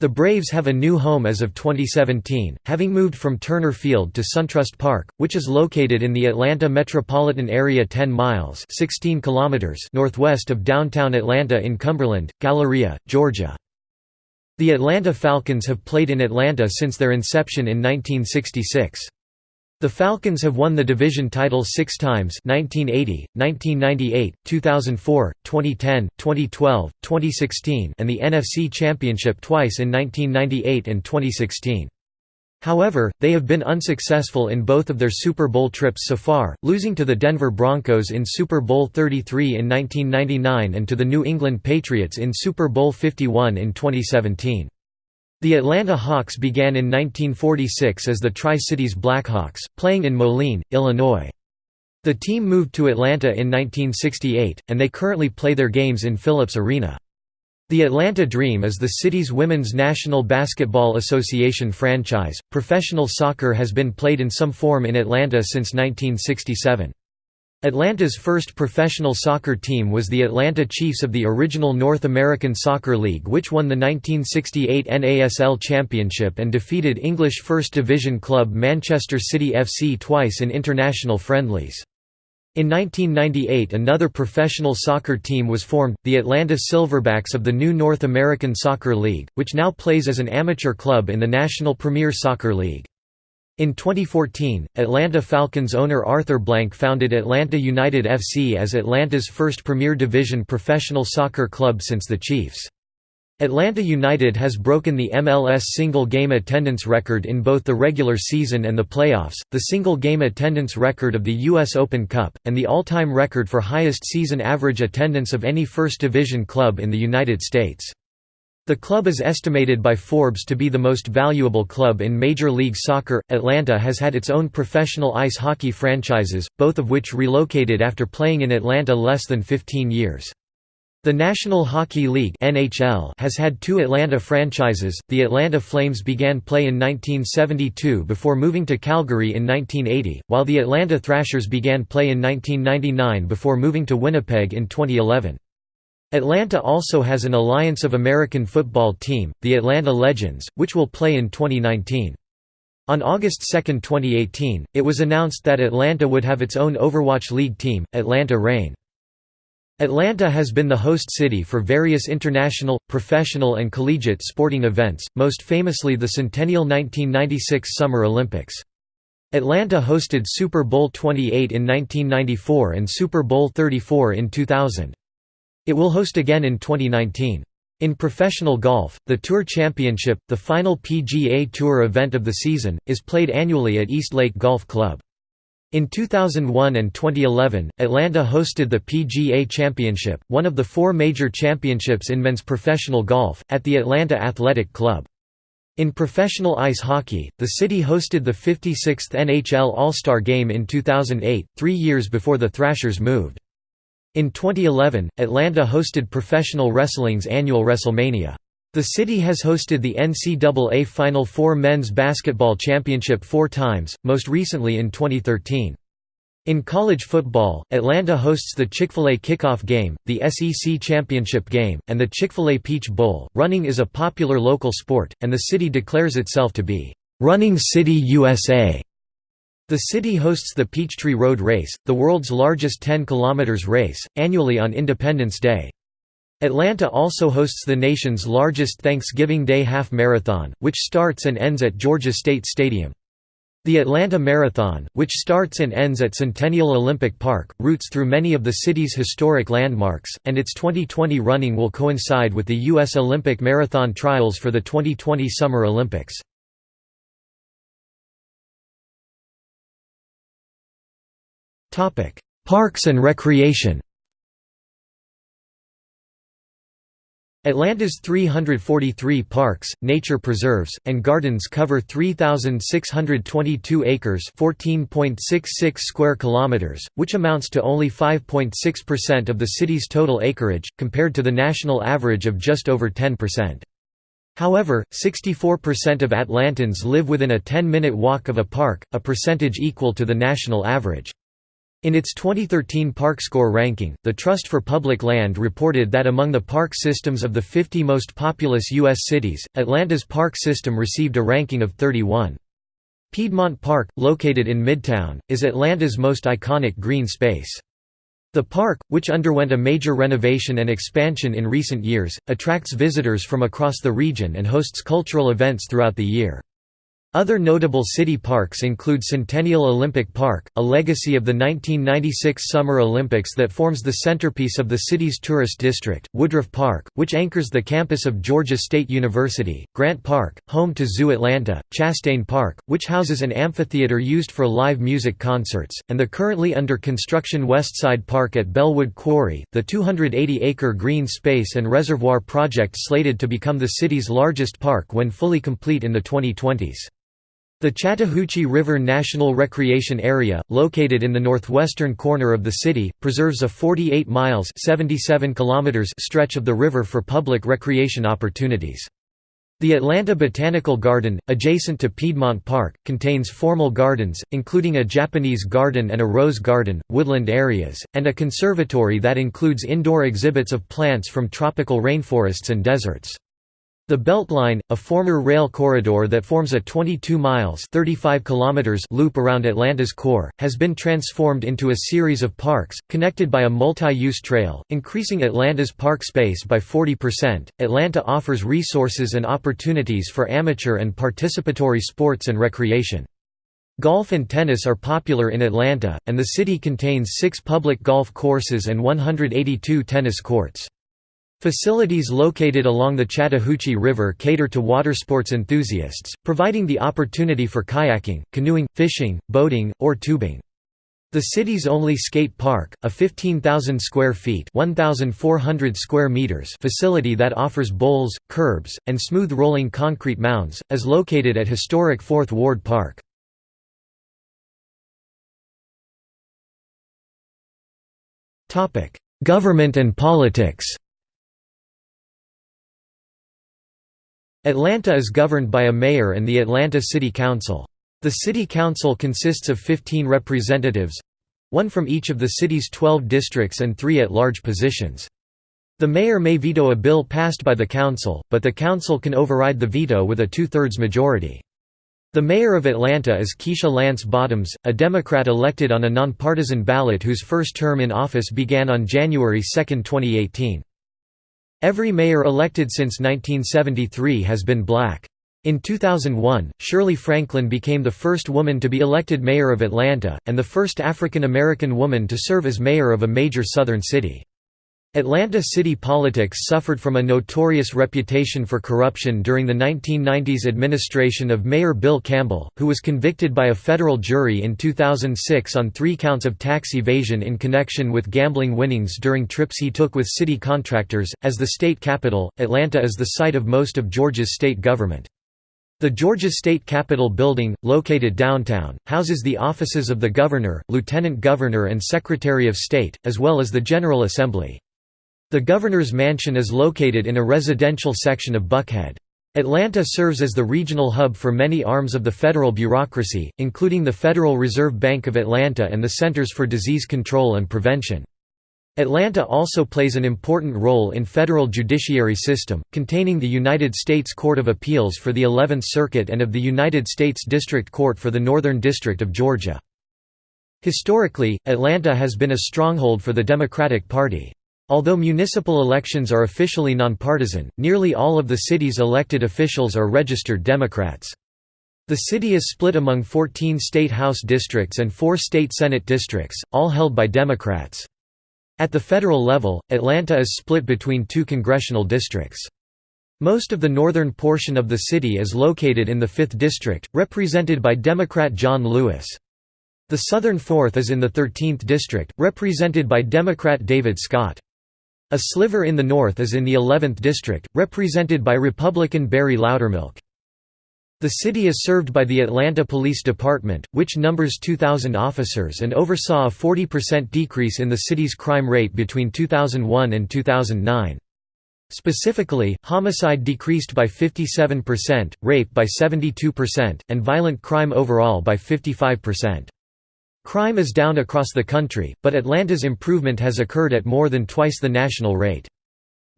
The Braves have a new home as of 2017, having moved from Turner Field to SunTrust Park, which is located in the Atlanta metropolitan area 10 miles 16 kilometers northwest of downtown Atlanta in Cumberland, Galleria, Georgia. The Atlanta Falcons have played in Atlanta since their inception in 1966. The Falcons have won the division title six times 1980, 1998, 2004, 2010, 2012, 2016 and the NFC Championship twice in 1998 and 2016. However, they have been unsuccessful in both of their Super Bowl trips so far, losing to the Denver Broncos in Super Bowl 33 in 1999 and to the New England Patriots in Super Bowl 51 in 2017. The Atlanta Hawks began in 1946 as the Tri-Cities Blackhawks, playing in Moline, Illinois. The team moved to Atlanta in 1968, and they currently play their games in Philips Arena. The Atlanta Dream is the city's Women's National Basketball Association franchise. Professional soccer has been played in some form in Atlanta since 1967. Atlanta's first professional soccer team was the Atlanta Chiefs of the original North American Soccer League which won the 1968 NASL Championship and defeated English First Division club Manchester City FC twice in international friendlies. In 1998 another professional soccer team was formed, the Atlanta Silverbacks of the new North American Soccer League, which now plays as an amateur club in the National Premier Soccer League. In 2014, Atlanta Falcons owner Arthur Blank founded Atlanta United FC as Atlanta's first Premier Division professional soccer club since the Chiefs. Atlanta United has broken the MLS single game attendance record in both the regular season and the playoffs, the single game attendance record of the U.S. Open Cup, and the all-time record for highest season average attendance of any First Division club in the United States. The club is estimated by Forbes to be the most valuable club in Major League Soccer. Atlanta has had its own professional ice hockey franchises, both of which relocated after playing in Atlanta less than 15 years. The National Hockey League (NHL) has had two Atlanta franchises. The Atlanta Flames began play in 1972 before moving to Calgary in 1980, while the Atlanta Thrashers began play in 1999 before moving to Winnipeg in 2011. Atlanta also has an Alliance of American football team, the Atlanta Legends, which will play in 2019. On August 2, 2018, it was announced that Atlanta would have its own Overwatch League team, Atlanta Reign. Atlanta has been the host city for various international, professional and collegiate sporting events, most famously the Centennial 1996 Summer Olympics. Atlanta hosted Super Bowl 28 in 1994 and Super Bowl 34 in 2000. It will host again in 2019. In professional golf, the Tour Championship, the final PGA Tour event of the season, is played annually at East Lake Golf Club. In 2001 and 2011, Atlanta hosted the PGA Championship, one of the four major championships in men's professional golf, at the Atlanta Athletic Club. In professional ice hockey, the city hosted the 56th NHL All-Star Game in 2008, three years before the Thrashers moved. In 2011, Atlanta hosted professional wrestling's annual WrestleMania. The city has hosted the NCAA Final Four men's basketball championship four times, most recently in 2013. In college football, Atlanta hosts the Chick-fil-A Kickoff Game, the SEC Championship Game, and the Chick-fil-A Peach Bowl. Running is a popular local sport, and the city declares itself to be Running City USA. The city hosts the Peachtree Road Race, the world's largest 10 km race, annually on Independence Day. Atlanta also hosts the nation's largest Thanksgiving Day Half Marathon, which starts and ends at Georgia State Stadium. The Atlanta Marathon, which starts and ends at Centennial Olympic Park, routes through many of the city's historic landmarks, and its 2020 running will coincide with the U.S. Olympic Marathon trials for the 2020 Summer Olympics. Parks and recreation Atlanta's 343 parks, nature preserves, and gardens cover 3,622 acres (14.66 square kilometers), which amounts to only 5.6% of the city's total acreage, compared to the national average of just over 10%. However, 64% of Atlantans live within a 10-minute walk of a park, a percentage equal to the national average. In its 2013 Park Score ranking, the Trust for Public Land reported that among the park systems of the 50 most populous U.S. cities, Atlanta's park system received a ranking of 31. Piedmont Park, located in Midtown, is Atlanta's most iconic green space. The park, which underwent a major renovation and expansion in recent years, attracts visitors from across the region and hosts cultural events throughout the year. Other notable city parks include Centennial Olympic Park, a legacy of the 1996 Summer Olympics that forms the centerpiece of the city's tourist district, Woodruff Park, which anchors the campus of Georgia State University, Grant Park, home to Zoo Atlanta, Chastain Park, which houses an amphitheater used for live music concerts, and the currently under construction Westside Park at Bellwood Quarry, the 280-acre green space and reservoir project slated to become the city's largest park when fully complete in the 2020s. The Chattahoochee River National Recreation Area, located in the northwestern corner of the city, preserves a 48 miles 77 kilometers stretch of the river for public recreation opportunities. The Atlanta Botanical Garden, adjacent to Piedmont Park, contains formal gardens, including a Japanese garden and a rose garden, woodland areas, and a conservatory that includes indoor exhibits of plants from tropical rainforests and deserts. The Beltline, a former rail corridor that forms a 22 miles 35 kilometers loop around Atlanta's core, has been transformed into a series of parks, connected by a multi-use trail, increasing Atlanta's park space by 40%. Atlanta offers resources and opportunities for amateur and participatory sports and recreation. Golf and tennis are popular in Atlanta, and the city contains six public golf courses and 182 tennis courts. Facilities located along the Chattahoochee River cater to watersports enthusiasts, providing the opportunity for kayaking, canoeing, fishing, boating, or tubing. The city's only skate park, a 15,000 square feet (1,400 square meters) facility that offers bowls, curbs, and smooth rolling concrete mounds, is located at historic Fourth Ward Park. Government and politics Atlanta is governed by a mayor and the Atlanta City Council. The City Council consists of 15 representatives—one from each of the city's 12 districts and three at-large positions. The mayor may veto a bill passed by the council, but the council can override the veto with a two-thirds majority. The mayor of Atlanta is Keisha Lance Bottoms, a Democrat elected on a nonpartisan ballot whose first term in office began on January 2, 2018. Every mayor elected since 1973 has been black. In 2001, Shirley Franklin became the first woman to be elected mayor of Atlanta, and the first African American woman to serve as mayor of a major southern city. Atlanta city politics suffered from a notorious reputation for corruption during the 1990s administration of Mayor Bill Campbell, who was convicted by a federal jury in 2006 on three counts of tax evasion in connection with gambling winnings during trips he took with city contractors. As the state capital, Atlanta is the site of most of Georgia's state government. The Georgia State Capitol building, located downtown, houses the offices of the governor, lieutenant governor and secretary of state, as well as the General Assembly. The governor's mansion is located in a residential section of Buckhead. Atlanta serves as the regional hub for many arms of the federal bureaucracy, including the Federal Reserve Bank of Atlanta and the Centers for Disease Control and Prevention. Atlanta also plays an important role in federal judiciary system, containing the United States Court of Appeals for the 11th Circuit and of the United States District Court for the Northern District of Georgia. Historically, Atlanta has been a stronghold for the Democratic Party. Although municipal elections are officially nonpartisan, nearly all of the city's elected officials are registered Democrats. The city is split among 14 state House districts and four state Senate districts, all held by Democrats. At the federal level, Atlanta is split between two congressional districts. Most of the northern portion of the city is located in the 5th District, represented by Democrat John Lewis. The southern fourth is in the 13th District, represented by Democrat David Scott. A sliver in the north is in the 11th district, represented by Republican Barry Loudermilk. The city is served by the Atlanta Police Department, which numbers 2,000 officers and oversaw a 40% decrease in the city's crime rate between 2001 and 2009. Specifically, homicide decreased by 57%, rape by 72%, and violent crime overall by 55%. Crime is down across the country, but Atlanta's improvement has occurred at more than twice the national rate.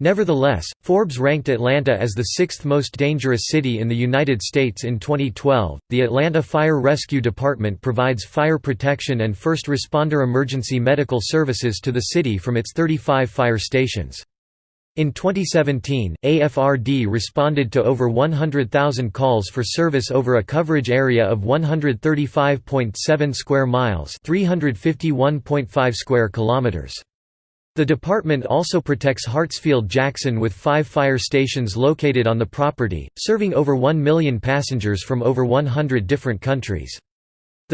Nevertheless, Forbes ranked Atlanta as the sixth most dangerous city in the United States in 2012. The Atlanta Fire Rescue Department provides fire protection and first responder emergency medical services to the city from its 35 fire stations. In 2017, AFRD responded to over 100,000 calls for service over a coverage area of 135.7 square miles, 351.5 square kilometers. The department also protects Hartsfield-Jackson with five fire stations located on the property, serving over 1 million passengers from over 100 different countries.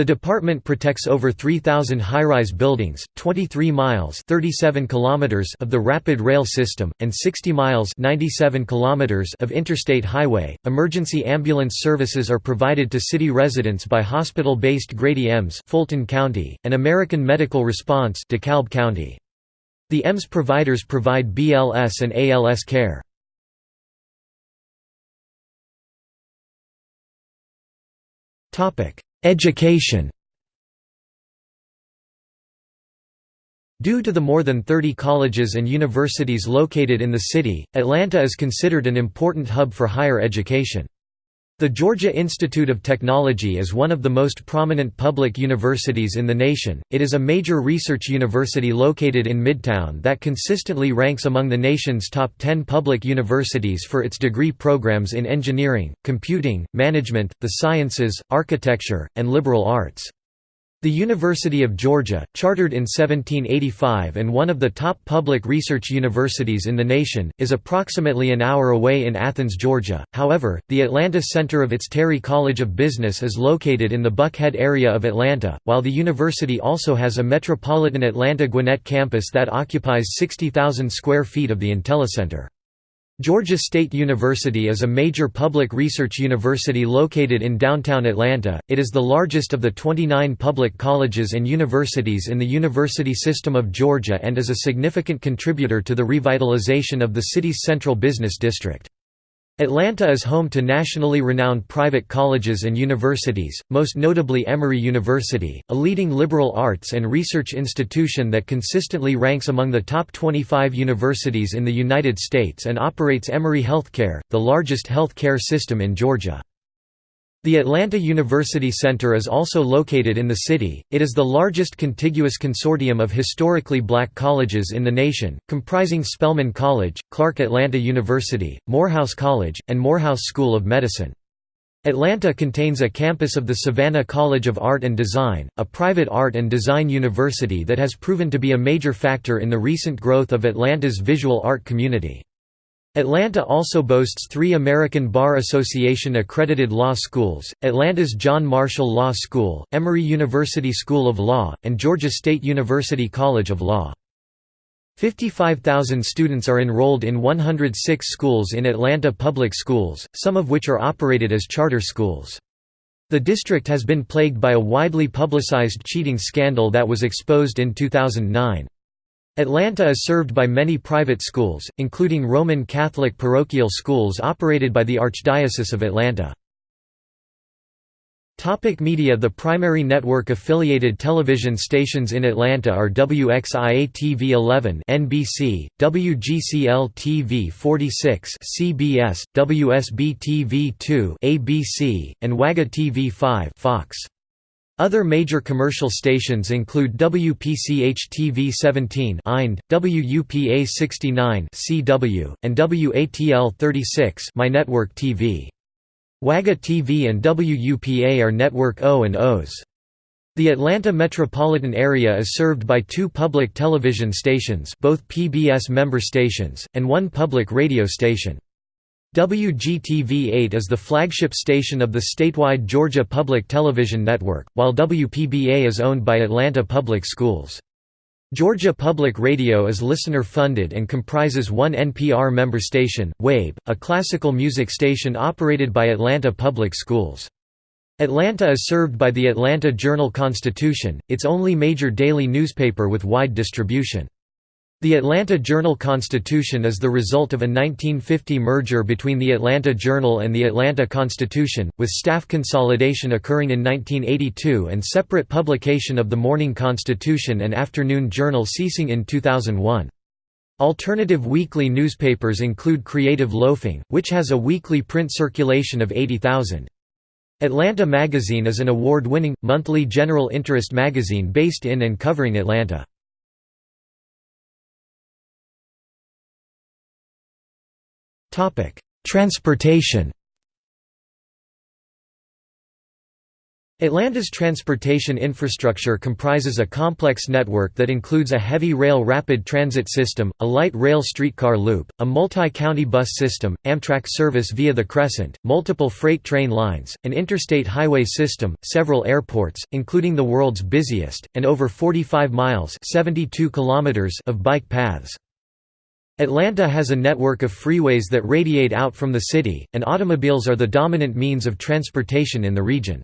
The department protects over 3,000 high-rise buildings, 23 miles 37 kilometers of the rapid rail system, and 60 miles 97 kilometers of interstate highway. Emergency ambulance services are provided to city residents by hospital-based Grady EMS Fulton County, and American Medical Response DeKalb County. The EMS providers provide BLS and ALS care. Education Due to the more than 30 colleges and universities located in the city, Atlanta is considered an important hub for higher education. The Georgia Institute of Technology is one of the most prominent public universities in the nation. It is a major research university located in Midtown that consistently ranks among the nation's top 10 public universities for its degree programs in engineering, computing, management, the sciences, architecture, and liberal arts. The University of Georgia, chartered in 1785 and one of the top public research universities in the nation, is approximately an hour away in Athens, Georgia. However, the Atlanta center of its Terry College of Business is located in the Buckhead area of Atlanta, while the university also has a metropolitan Atlanta Gwinnett campus that occupies 60,000 square feet of the IntelliCenter. Georgia State University is a major public research university located in downtown Atlanta. It is the largest of the 29 public colleges and universities in the University System of Georgia and is a significant contributor to the revitalization of the city's central business district. Atlanta is home to nationally renowned private colleges and universities, most notably Emory University, a leading liberal arts and research institution that consistently ranks among the top 25 universities in the United States and operates Emory Healthcare, the largest health care system in Georgia. The Atlanta University Center is also located in the city. It is the largest contiguous consortium of historically black colleges in the nation, comprising Spelman College, Clark Atlanta University, Morehouse College, and Morehouse School of Medicine. Atlanta contains a campus of the Savannah College of Art and Design, a private art and design university that has proven to be a major factor in the recent growth of Atlanta's visual art community. Atlanta also boasts three American Bar Association accredited law schools, Atlanta's John Marshall Law School, Emory University School of Law, and Georgia State University College of Law. 55,000 students are enrolled in 106 schools in Atlanta public schools, some of which are operated as charter schools. The district has been plagued by a widely publicized cheating scandal that was exposed in 2009. Atlanta is served by many private schools, including Roman Catholic parochial schools operated by the Archdiocese of Atlanta. Topic media The primary network-affiliated television stations in Atlanta are WXIA-TV 11 NBC, WGCL-TV 46 CBS, WSB-TV 2 ABC, and WAGA TV 5 Fox. Other major commercial stations include WPCH-TV 17 IND, WUPA 69 CW, and WATL 36 MyNetwork TV. WAGA TV and WUPA are Network O and Os. The Atlanta metropolitan area is served by two public television stations both PBS member stations, and one public radio station. WGTV-8 is the flagship station of the statewide Georgia Public Television Network, while WPBA is owned by Atlanta Public Schools. Georgia Public Radio is listener-funded and comprises one NPR member station, WABE, a classical music station operated by Atlanta Public Schools. Atlanta is served by the Atlanta Journal-Constitution, its only major daily newspaper with wide distribution. The Atlanta Journal-Constitution is the result of a 1950 merger between the Atlanta Journal and the Atlanta Constitution, with staff consolidation occurring in 1982 and separate publication of the Morning Constitution and Afternoon Journal ceasing in 2001. Alternative weekly newspapers include Creative Loafing, which has a weekly print circulation of 80,000. Atlanta Magazine is an award-winning, monthly general interest magazine based in and covering Atlanta. Transportation Atlanta's transportation infrastructure comprises a complex network that includes a heavy rail rapid transit system, a light rail streetcar loop, a multi-county bus system, Amtrak service via the Crescent, multiple freight train lines, an interstate highway system, several airports, including the world's busiest, and over 45 miles 72 kilometers of bike paths. Atlanta has a network of freeways that radiate out from the city, and automobiles are the dominant means of transportation in the region.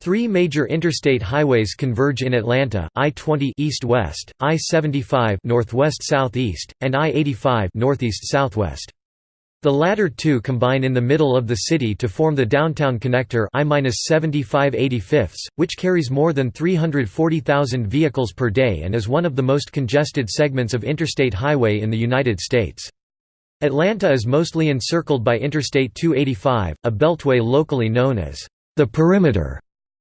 Three major interstate highways converge in Atlanta: I-20 east-west, I-75 northwest-southeast, and I-85 northeast-southwest. The latter two combine in the middle of the city to form the downtown connector I-75 85 which carries more than 340,000 vehicles per day and is one of the most congested segments of interstate highway in the United States. Atlanta is mostly encircled by Interstate 285, a beltway locally known as the Perimeter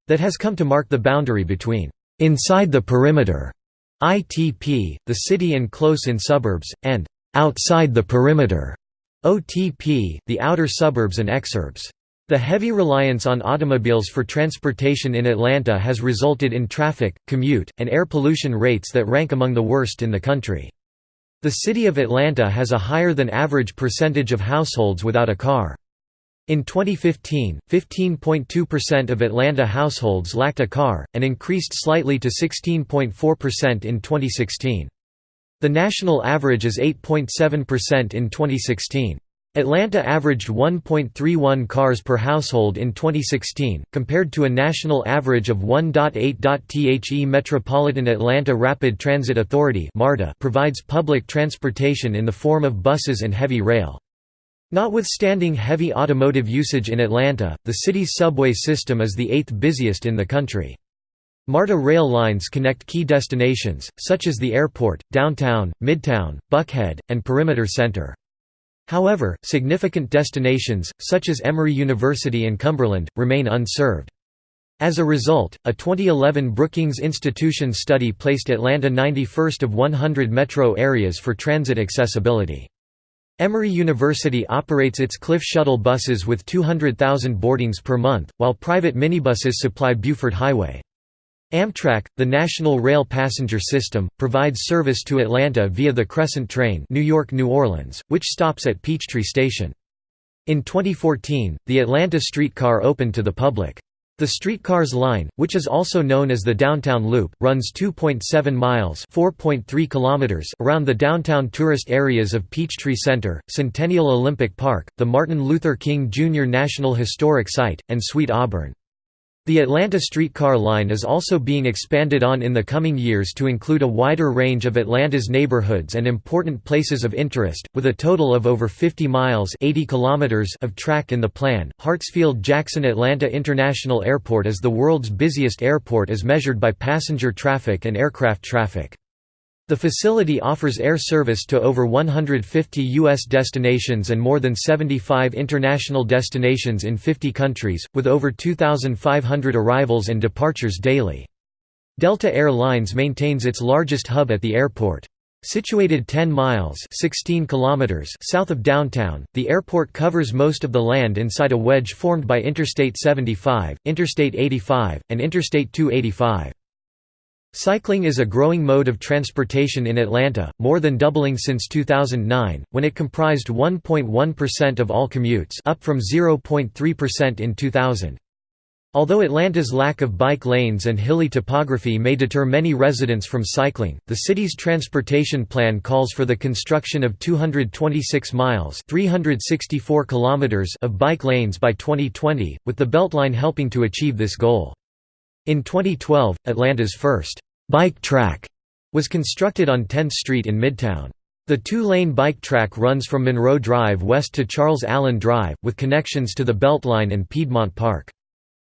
that has come to mark the boundary between inside the perimeter ITP, the city and close-in suburbs, and outside the perimeter OTP, the outer suburbs and exurbs. The heavy reliance on automobiles for transportation in Atlanta has resulted in traffic, commute, and air pollution rates that rank among the worst in the country. The city of Atlanta has a higher than average percentage of households without a car. In 2015, 15.2% of Atlanta households lacked a car, and increased slightly to 16.4% in 2016. The national average is 8.7% in 2016. Atlanta averaged 1.31 cars per household in 2016, compared to a national average of 1.8. The Metropolitan Atlanta Rapid Transit Authority provides public transportation in the form of buses and heavy rail. Notwithstanding heavy automotive usage in Atlanta, the city's subway system is the eighth busiest in the country. MARTA rail lines connect key destinations, such as the airport, downtown, midtown, Buckhead, and Perimeter Center. However, significant destinations, such as Emory University and Cumberland, remain unserved. As a result, a 2011 Brookings Institution study placed Atlanta 91st of 100 metro areas for transit accessibility. Emory University operates its Cliff Shuttle buses with 200,000 boardings per month, while private minibuses supply Buford Highway. Amtrak, the national rail passenger system, provides service to Atlanta via the Crescent train New York–New Orleans, which stops at Peachtree Station. In 2014, the Atlanta streetcar opened to the public. The streetcars line, which is also known as the Downtown Loop, runs 2.7 miles (4.3 kilometers) around the downtown tourist areas of Peachtree Center, Centennial Olympic Park, the Martin Luther King Jr. National Historic Site, and Sweet Auburn. The Atlanta streetcar line is also being expanded on in the coming years to include a wider range of Atlanta's neighborhoods and important places of interest, with a total of over 50 miles 80 kilometers of track in the plan. Hartsfield-Jackson Atlanta International Airport is the world's busiest airport as measured by passenger traffic and aircraft traffic. The facility offers air service to over 150 U.S. destinations and more than 75 international destinations in 50 countries, with over 2,500 arrivals and departures daily. Delta Air Lines maintains its largest hub at the airport. Situated 10 miles 16 kilometers south of downtown, the airport covers most of the land inside a wedge formed by Interstate 75, Interstate 85, and Interstate 285. Cycling is a growing mode of transportation in Atlanta, more than doubling since 2009, when it comprised 1.1% of all commutes up from 0.3% in 2000. Although Atlanta's lack of bike lanes and hilly topography may deter many residents from cycling, the city's transportation plan calls for the construction of 226 miles 364 kilometers of bike lanes by 2020, with the Beltline helping to achieve this goal. In 2012, Atlanta's first bike track was constructed on 10th Street in Midtown. The two-lane bike track runs from Monroe Drive west to Charles Allen Drive, with connections to the Beltline and Piedmont Park.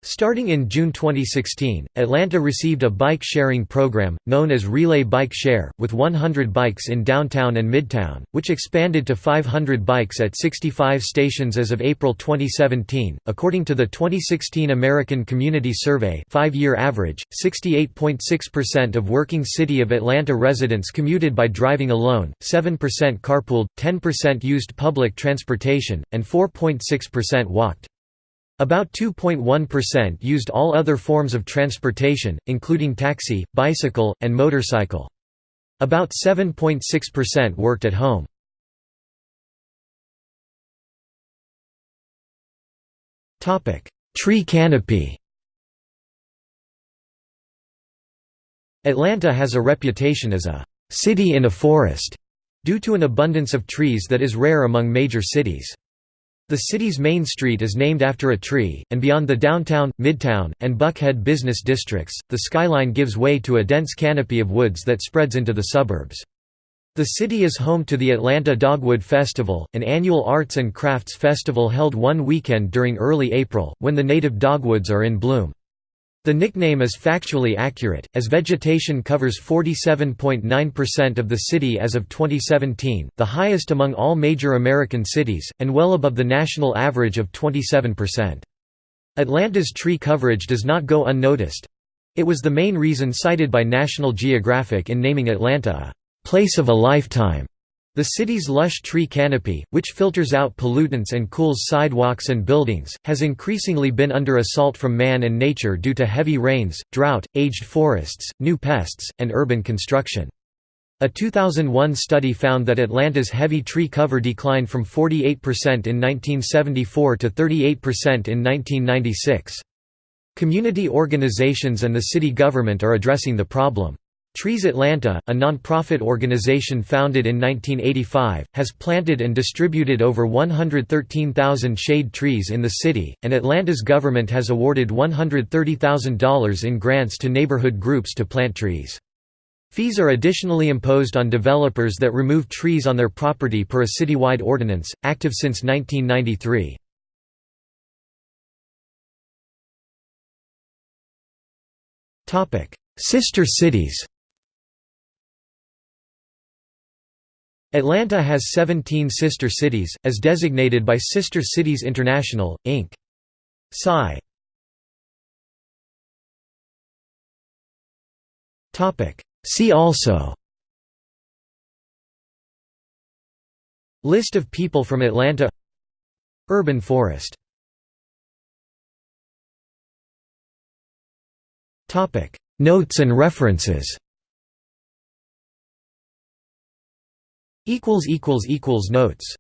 Starting in June 2016, Atlanta received a bike-sharing program, known as Relay Bike Share, with 100 bikes in downtown and midtown, which expanded to 500 bikes at 65 stations as of April 2017. According to the 2016 American Community Survey five-year average, 68.6% of working City of Atlanta residents commuted by driving alone, 7% carpooled, 10% used public transportation, and 4.6% walked. About 2.1% used all other forms of transportation, including taxi, bicycle, and motorcycle. About 7.6% worked at home. Tree canopy Atlanta has a reputation as a «city in a forest» due to an abundance of trees that is rare among major cities. The city's main street is named after a tree, and beyond the downtown, midtown, and Buckhead business districts, the skyline gives way to a dense canopy of woods that spreads into the suburbs. The city is home to the Atlanta Dogwood Festival, an annual arts and crafts festival held one weekend during early April, when the native dogwoods are in bloom. The nickname is factually accurate, as vegetation covers 47.9% of the city as of 2017, the highest among all major American cities, and well above the national average of 27%. Atlanta's tree coverage does not go unnoticed. It was the main reason cited by National Geographic in naming Atlanta a place of a lifetime. The city's lush tree canopy, which filters out pollutants and cools sidewalks and buildings, has increasingly been under assault from man and nature due to heavy rains, drought, aged forests, new pests, and urban construction. A 2001 study found that Atlanta's heavy tree cover declined from 48% in 1974 to 38% in 1996. Community organizations and the city government are addressing the problem. Trees Atlanta, a non-profit organization founded in 1985, has planted and distributed over 113,000 shade trees in the city, and Atlanta's government has awarded $130,000 in grants to neighborhood groups to plant trees. Fees are additionally imposed on developers that remove trees on their property per a citywide ordinance, active since 1993. Sister cities Atlanta has 17 sister cities, as designated by Sister Cities International, Inc. Sci. See also. List of people from Atlanta. Urban forest. Notes and references Notes